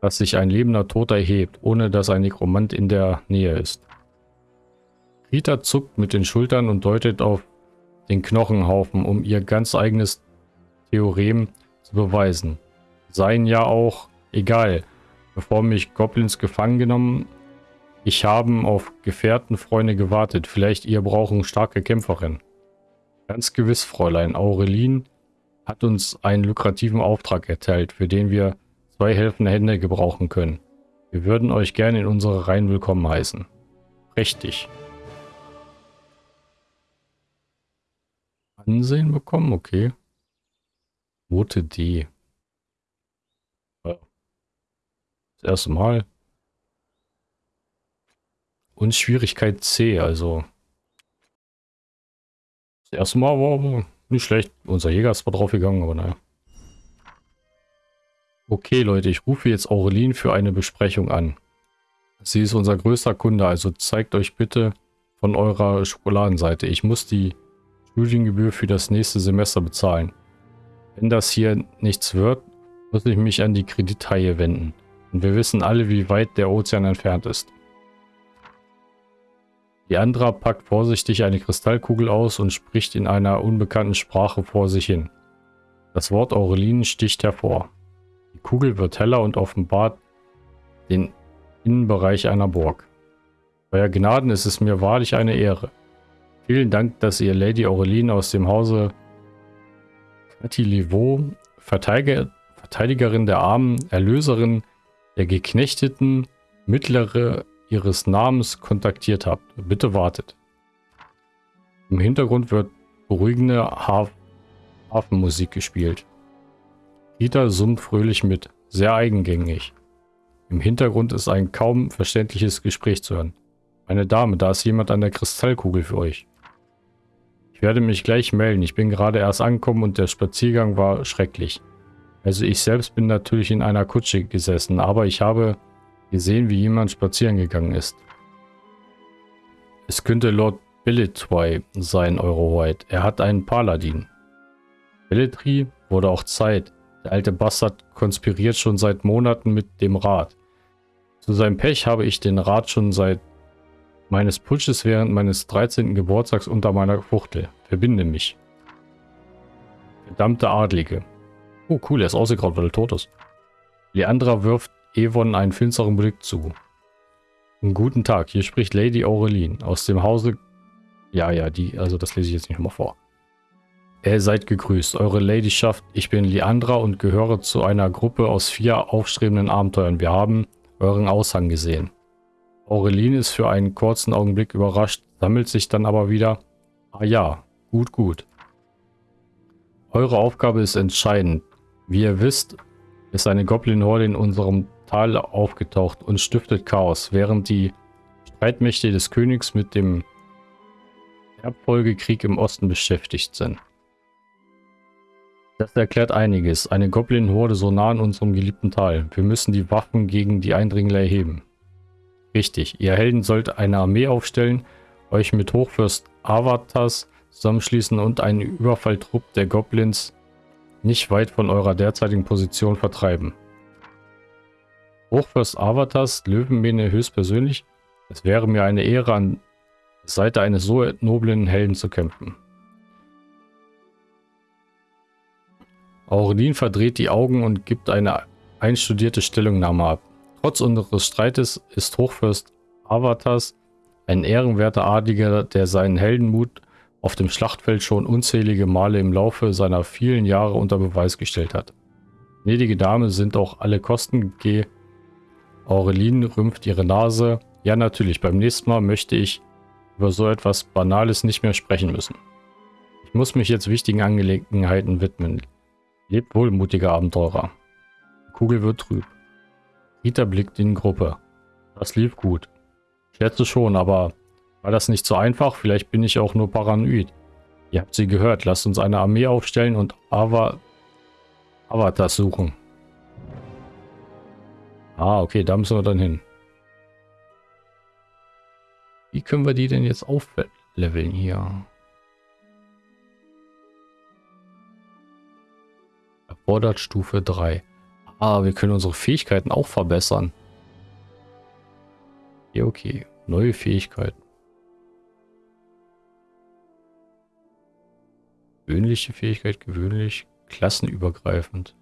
dass sich ein lebender Toter erhebt, ohne dass ein Nekromant in der Nähe ist. Rita zuckt mit den Schultern und deutet auf den Knochenhaufen, um ihr ganz eigenes Theorem zu beweisen. Seien ja auch egal, bevor mich Goblins gefangen genommen. Ich habe auf Gefährtenfreunde gewartet. Vielleicht ihr brauchen starke Kämpferin. Ganz gewiss, Fräulein. Aurelin hat uns einen lukrativen Auftrag erteilt, für den wir zwei helfende Hände gebrauchen können. Wir würden euch gerne in unsere Reihen willkommen heißen. Prächtig. Ansehen bekommen, okay. Note D. Das erste Mal. Und Schwierigkeit C, also. Das erste Mal war nicht schlecht. Unser Jäger ist zwar draufgegangen, aber naja. Okay, Leute, ich rufe jetzt Aurelin für eine Besprechung an. Sie ist unser größter Kunde, also zeigt euch bitte von eurer Schokoladenseite. Ich muss die Studiengebühr für das nächste Semester bezahlen. Wenn das hier nichts wird, muss ich mich an die Kredithaie wenden. Und wir wissen alle, wie weit der Ozean entfernt ist. Die Andra packt vorsichtig eine Kristallkugel aus und spricht in einer unbekannten Sprache vor sich hin. Das Wort Aurelin sticht hervor. Die Kugel wird heller und offenbart den Innenbereich einer Burg. Euer Gnaden ist es mir wahrlich eine Ehre. Vielen Dank, dass ihr Lady Aurelin aus dem Hause Catiliveau, Verteidiger, Verteidigerin der Armen, Erlöserin der Geknechteten, Mittlere ihres Namens kontaktiert habt. Bitte wartet. Im Hintergrund wird beruhigende Haf Hafenmusik gespielt. Rita summt fröhlich mit, sehr eigengängig. Im Hintergrund ist ein kaum verständliches Gespräch zu hören. Meine Dame, da ist jemand an der Kristallkugel für euch. Ich werde mich gleich melden. Ich bin gerade erst angekommen und der Spaziergang war schrecklich. Also ich selbst bin natürlich in einer Kutsche gesessen, aber ich habe gesehen, wie jemand spazieren gegangen ist. Es könnte Lord Belletry sein, Eure Hoheit. Er hat einen Paladin. Belletry wurde auch Zeit. Der alte Bastard konspiriert schon seit Monaten mit dem Rat. Zu seinem Pech habe ich den Rat schon seit meines Putsches während meines 13. Geburtstags unter meiner Fuchtel. Verbinde mich. Verdammte Adlige. Oh cool, er ist ausgegraut, weil er tot ist. Leandra wirft Evon einen finsteren Blick zu. Guten Tag, hier spricht Lady Aurelin aus dem Hause... Ja, ja, die, also das lese ich jetzt nicht nochmal vor. Ihr seid gegrüßt, eure Ladyschaft. Ich bin Leandra und gehöre zu einer Gruppe aus vier aufstrebenden Abenteuern. Wir haben euren Aushang gesehen. Aurelin ist für einen kurzen Augenblick überrascht, sammelt sich dann aber wieder. Ah ja, gut, gut. Eure Aufgabe ist entscheidend. Wie ihr wisst, ist eine Goblin-Horde in unserem Tal aufgetaucht und stiftet Chaos, während die Streitmächte des Königs mit dem Erbfolgekrieg im Osten beschäftigt sind. Das erklärt einiges. Eine Goblin-Horde so nah an unserem geliebten Tal. Wir müssen die Waffen gegen die Eindringler erheben. Richtig, ihr Helden sollt eine Armee aufstellen, euch mit Hochfürst Avatas zusammenschließen und einen Überfalltrupp der Goblins nicht weit von eurer derzeitigen Position vertreiben. Hochfürst Avatas, Löwenmähne höchstpersönlich, es wäre mir eine Ehre, an der Seite eines so noblen Helden zu kämpfen. Aurelin verdreht die Augen und gibt eine einstudierte Stellungnahme ab. Trotz unseres Streites ist Hochfürst Avatas ein ehrenwerter Adliger, der seinen Heldenmut auf dem Schlachtfeld schon unzählige Male im Laufe seiner vielen Jahre unter Beweis gestellt hat. Gnädige Dame sind auch alle Kosten G. Aurelin rümpft ihre Nase. Ja, natürlich, beim nächsten Mal möchte ich über so etwas Banales nicht mehr sprechen müssen. Ich muss mich jetzt wichtigen Angelegenheiten widmen. Lebt wohl, mutiger Abenteurer. Die Kugel wird trüb. Rita blickt in Gruppe. Das lief gut. Ich schätze schon, aber war das nicht so einfach? Vielleicht bin ich auch nur paranoid. Ihr habt sie gehört. Lasst uns eine Armee aufstellen und Ava Avatar suchen. Ah, okay, da müssen wir dann hin. Wie können wir die denn jetzt aufleveln hier? Erfordert Stufe 3. Ah, wir können unsere Fähigkeiten auch verbessern. Ja, okay. Neue Fähigkeiten. Gewöhnliche Fähigkeit, gewöhnlich, klassenübergreifend.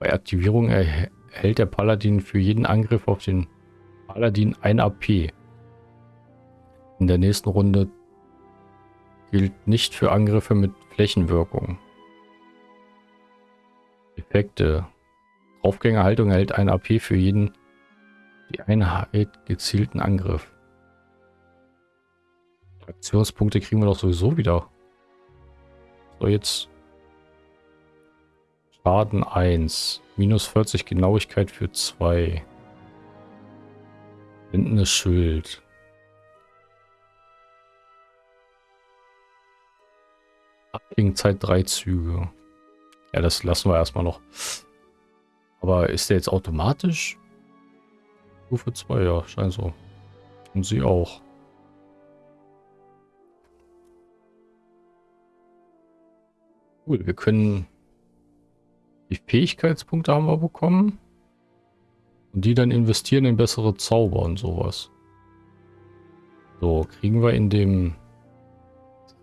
Bei Aktivierung erhält der Paladin für jeden Angriff auf den Paladin ein AP. In der nächsten Runde gilt nicht für Angriffe mit Flächenwirkung. Effekte. Draufgängerhaltung erhält ein AP für jeden die Einheit gezielten Angriff. Aktionspunkte kriegen wir doch sowieso wieder. So, jetzt Schaden 1. Minus 40 Genauigkeit für 2. Blindendes Schild. Abklingzeit 3 Züge. Ja, das lassen wir erstmal noch. Aber ist der jetzt automatisch? Stufe 2, ja, scheint so. Und sie auch. Cool, wir können die Fähigkeitspunkte haben wir bekommen. Und die dann investieren in bessere Zauber und sowas. So, kriegen wir in dem...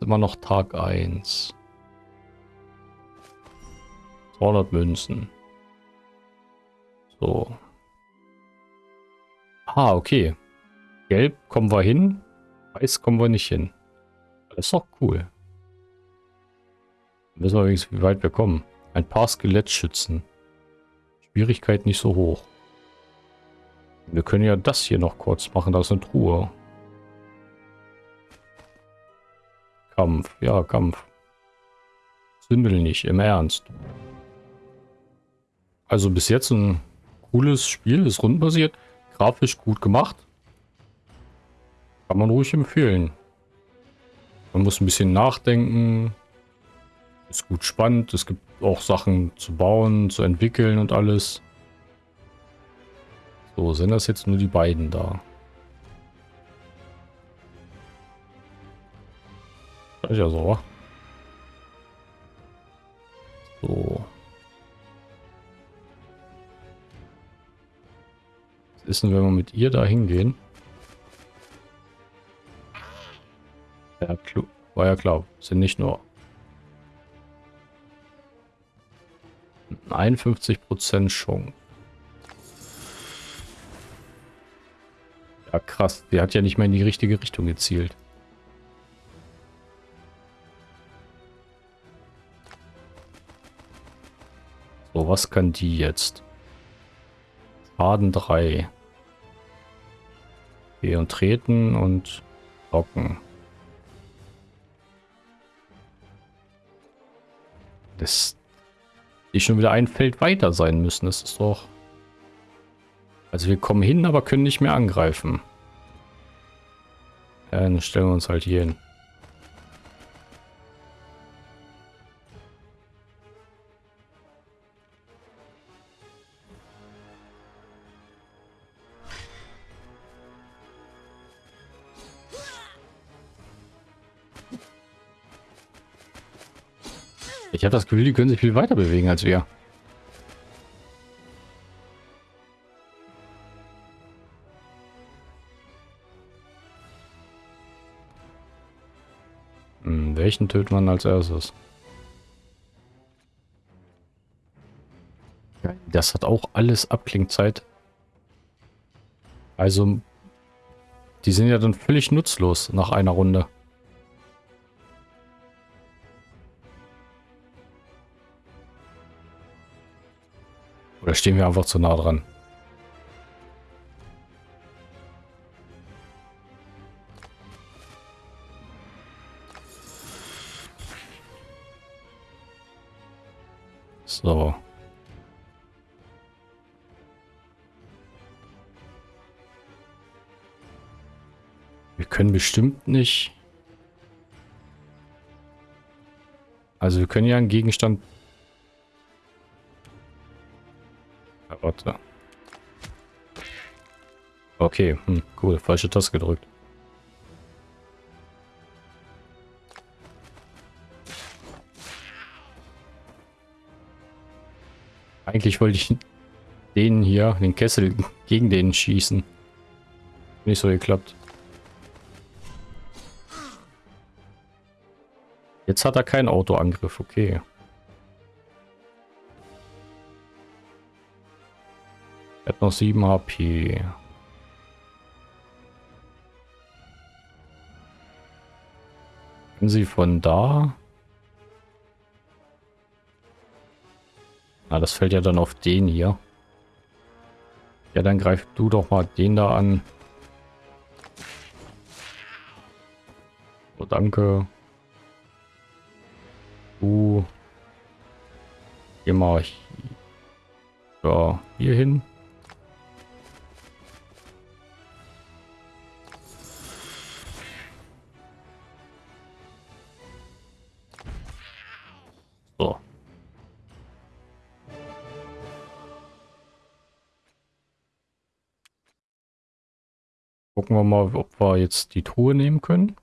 immer noch Tag 1. 200 Münzen. So. Ah, okay. Gelb kommen wir hin. Weiß kommen wir nicht hin. Das ist doch cool. Dann wissen wir übrigens, wie weit wir kommen. Ein paar Skelettschützen. Schwierigkeit nicht so hoch. Wir können ja das hier noch kurz machen. Da ist eine Truhe. Kampf. Ja, Kampf. Sündel nicht, im Ernst. Also bis jetzt ein cooles Spiel, ist rundenbasiert, grafisch gut gemacht. Kann man ruhig empfehlen. Man muss ein bisschen nachdenken. Ist gut spannend. Es gibt auch Sachen zu bauen, zu entwickeln und alles. So, sind das jetzt nur die beiden da? Das ist ja so. So. Ist denn, wenn wir mit ihr da hingehen? Ja, war ja klar. Sind nicht nur 51% Chance. Ja, krass. Der hat ja nicht mal in die richtige Richtung gezielt. So, was kann die jetzt? Schaden 3. Okay, und treten und locken. Das die schon wieder ein Feld weiter sein müssen. Das ist doch Also wir kommen hin, aber können nicht mehr angreifen. Ja, dann stellen wir uns halt hier hin. Habe das Gefühl, die können sich viel weiter bewegen als wir. Hm, welchen tötet man als erstes? Das hat auch alles Abklingzeit. Also, die sind ja dann völlig nutzlos nach einer Runde. Oder stehen wir einfach zu nah dran? So. Wir können bestimmt nicht... Also wir können ja einen Gegenstand Warte. Okay, hm, cool. Falsche Taste gedrückt. Eigentlich wollte ich den hier, den Kessel, gegen den schießen. Nicht so geklappt. Jetzt hat er keinen Autoangriff, okay. Hat noch 7 HP. Können sie von da? Na, das fällt ja dann auf den hier. Ja, dann greif du doch mal den da an. Oh, danke. Du. Geh mal hier hin. Gucken wir mal, ob wir jetzt die Truhe nehmen können.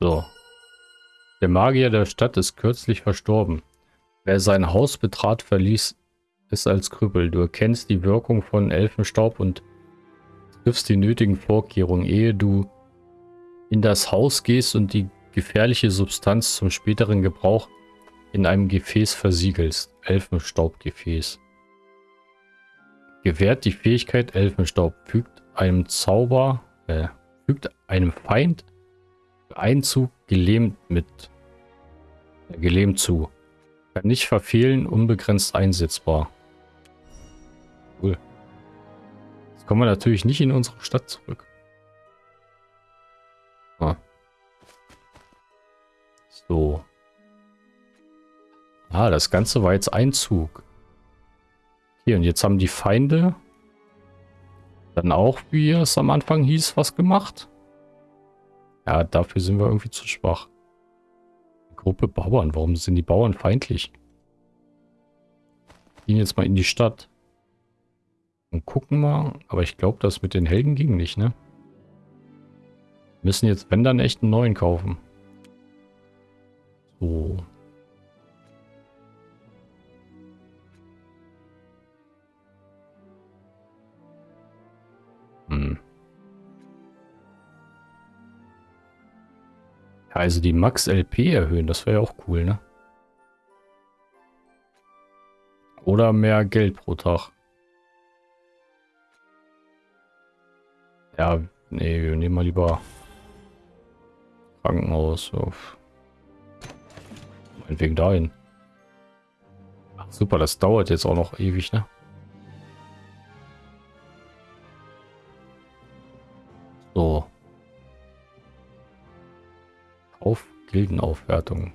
So. Der Magier der Stadt ist kürzlich verstorben. Wer sein Haus betrat, verließ es als Krüppel. Du erkennst die Wirkung von Elfenstaub und triffst die nötigen Vorkehrungen, ehe du in das Haus gehst und die gefährliche Substanz zum späteren Gebrauch in einem Gefäß versiegelst. Elfenstaubgefäß. Gewährt die Fähigkeit Elfenstaub. Fügt einem Zauber, äh, fügt einem Feind Einzug gelähmt mit. Äh, gelähmt zu. Kann nicht verfehlen, unbegrenzt einsetzbar. Cool. Jetzt kommen wir natürlich nicht in unsere Stadt zurück. Ah. So. Ah, das Ganze war jetzt Einzug. Hier, und jetzt haben die Feinde dann auch, wie es am Anfang hieß, was gemacht. Ja, dafür sind wir irgendwie zu schwach. Gruppe Bauern. Warum sind die Bauern feindlich? Gehen jetzt mal in die Stadt. Und gucken mal. Aber ich glaube, das mit den Helden ging nicht, ne? Müssen jetzt, wenn dann, echt einen neuen kaufen. So. Also die Max LP erhöhen, das wäre ja auch cool, ne? Oder mehr Geld pro Tag. Ja, nee, wir nehmen mal lieber Krankenhaus. Auf. Meinetwegen dahin. Ach, super, das dauert jetzt auch noch ewig, ne? So. Auf Gildenaufwertung.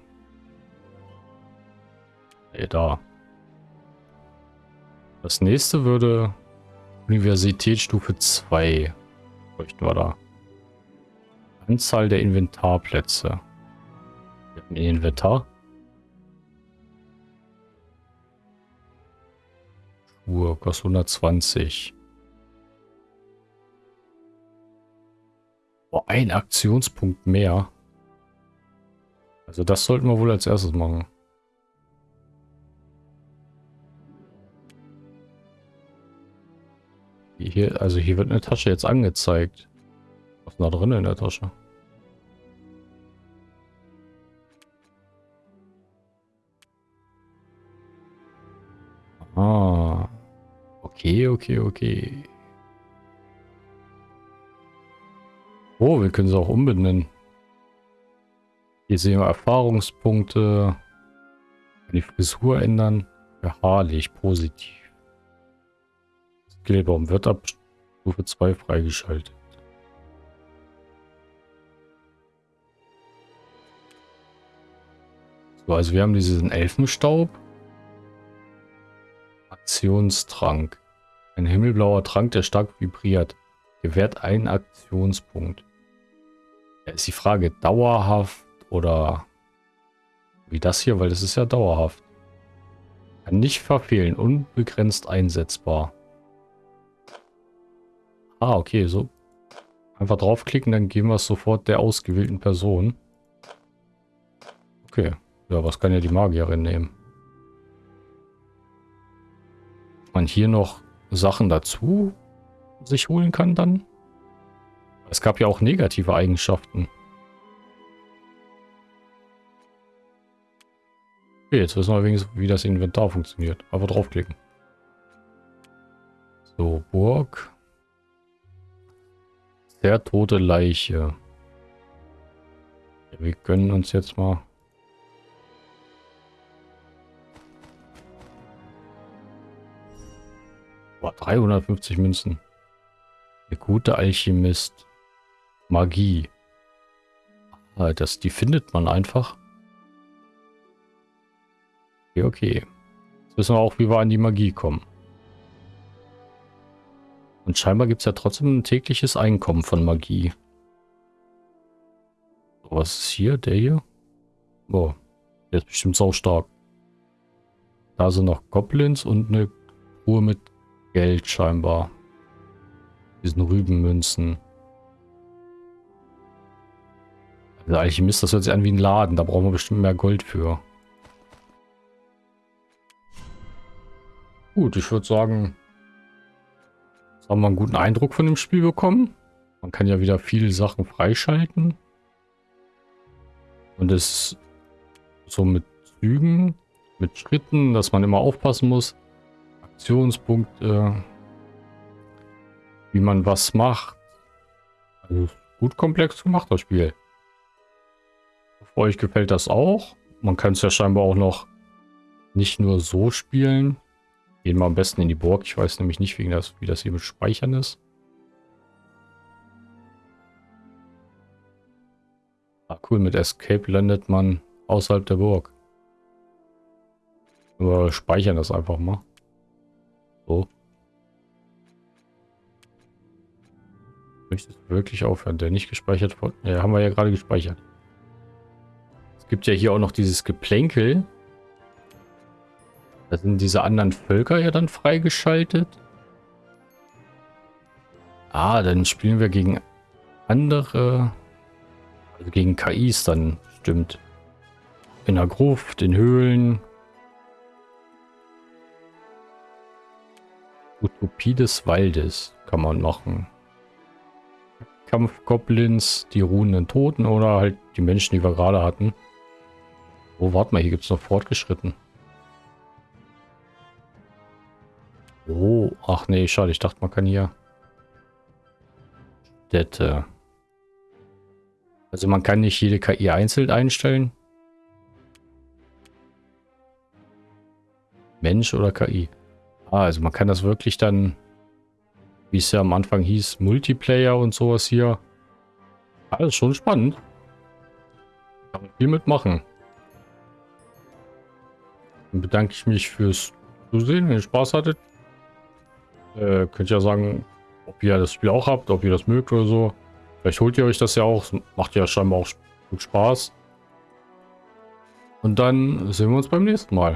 Nee, da. Das nächste würde Universitätsstufe 2 bräuchten wir da. Anzahl der Inventarplätze. Wir haben ein Inventar. Uhr kostet 120. Oh, ein Aktionspunkt mehr. Also das sollten wir wohl als erstes machen. Hier, also hier wird eine Tasche jetzt angezeigt. Was ist da drin in der Tasche? Ah. Okay, okay, okay. Oh, wir können sie auch umbenennen. Hier sehen wir Erfahrungspunkte. Die Frisur ändern. Beharrlich, positiv. Skillbaum wird ab Stufe 2 freigeschaltet. So, also wir haben diesen Elfenstaub. Aktionstrank. Ein himmelblauer Trank, der stark vibriert. Gewährt einen Aktionspunkt. Ja, ist die Frage, dauerhaft oder wie das hier, weil das ist ja dauerhaft. Kann nicht verfehlen, unbegrenzt einsetzbar. Ah, okay, so. Einfach draufklicken, dann geben wir es sofort der ausgewählten Person. Okay. Ja, was kann ja die Magierin nehmen? Man hier noch Sachen dazu sich holen kann dann? Es gab ja auch negative Eigenschaften. Okay, jetzt wissen wir wenigstens, wie das Inventar funktioniert. Einfach draufklicken. So, Burg. Sehr tote Leiche. Ja, wir gönnen uns jetzt mal... Boah, 350 Münzen. Der gute Alchemist. Magie. Ah, das, die findet man einfach. Okay, okay. Jetzt wissen wir auch, wie wir an die Magie kommen. Und scheinbar gibt es ja trotzdem ein tägliches Einkommen von Magie. was ist hier? Der hier? Boah, der ist bestimmt sau stark. Da sind noch Goblins und eine Uhr mit Geld scheinbar. Diesen Rübenmünzen. Der Alchemist, das hört sich an wie ein Laden. Da brauchen wir bestimmt mehr Gold für. Gut, ich würde sagen, Jetzt haben wir einen guten Eindruck von dem Spiel bekommen. Man kann ja wieder viele Sachen freischalten. Und es so mit Zügen, mit Schritten, dass man immer aufpassen muss. Aktionspunkte, wie man was macht. Also gut komplex gemacht, das Spiel. Für euch gefällt das auch. Man kann es ja scheinbar auch noch nicht nur so spielen, Gehen wir am besten in die Burg. Ich weiß nämlich nicht, wie das, wie das hier mit Speichern ist. Ah, cool. Mit Escape landet man außerhalb der Burg. Wir speichern das einfach mal. So. Möchtest du wirklich aufhören? Der nicht gespeichert wurde? Ja, haben wir ja gerade gespeichert. Es gibt ja hier auch noch dieses Geplänkel. Da sind diese anderen Völker ja dann freigeschaltet. Ah, dann spielen wir gegen andere, also gegen KIs dann, stimmt. In der Gruft, in Höhlen. Utopie des Waldes kann man machen. Kampfgoblins, die ruhenden Toten oder halt die Menschen, die wir gerade hatten. Oh, warte mal, hier gibt es noch fortgeschritten. Oh, ach nee, schade. Ich dachte, man kann hier Städte. Also man kann nicht jede KI einzeln einstellen. Mensch oder KI. Ah, also man kann das wirklich dann, wie es ja am Anfang hieß, Multiplayer und sowas hier. Alles ah, schon spannend. Kann man viel mitmachen. Dann bedanke ich mich fürs Zusehen. Wenn ihr Spaß hattet, Äh, könnt ihr ja sagen, ob ihr das Spiel auch habt, ob ihr das mögt oder so. Vielleicht holt ihr euch das ja auch. Macht ja scheinbar auch gut Spaß. Und dann sehen wir uns beim nächsten Mal.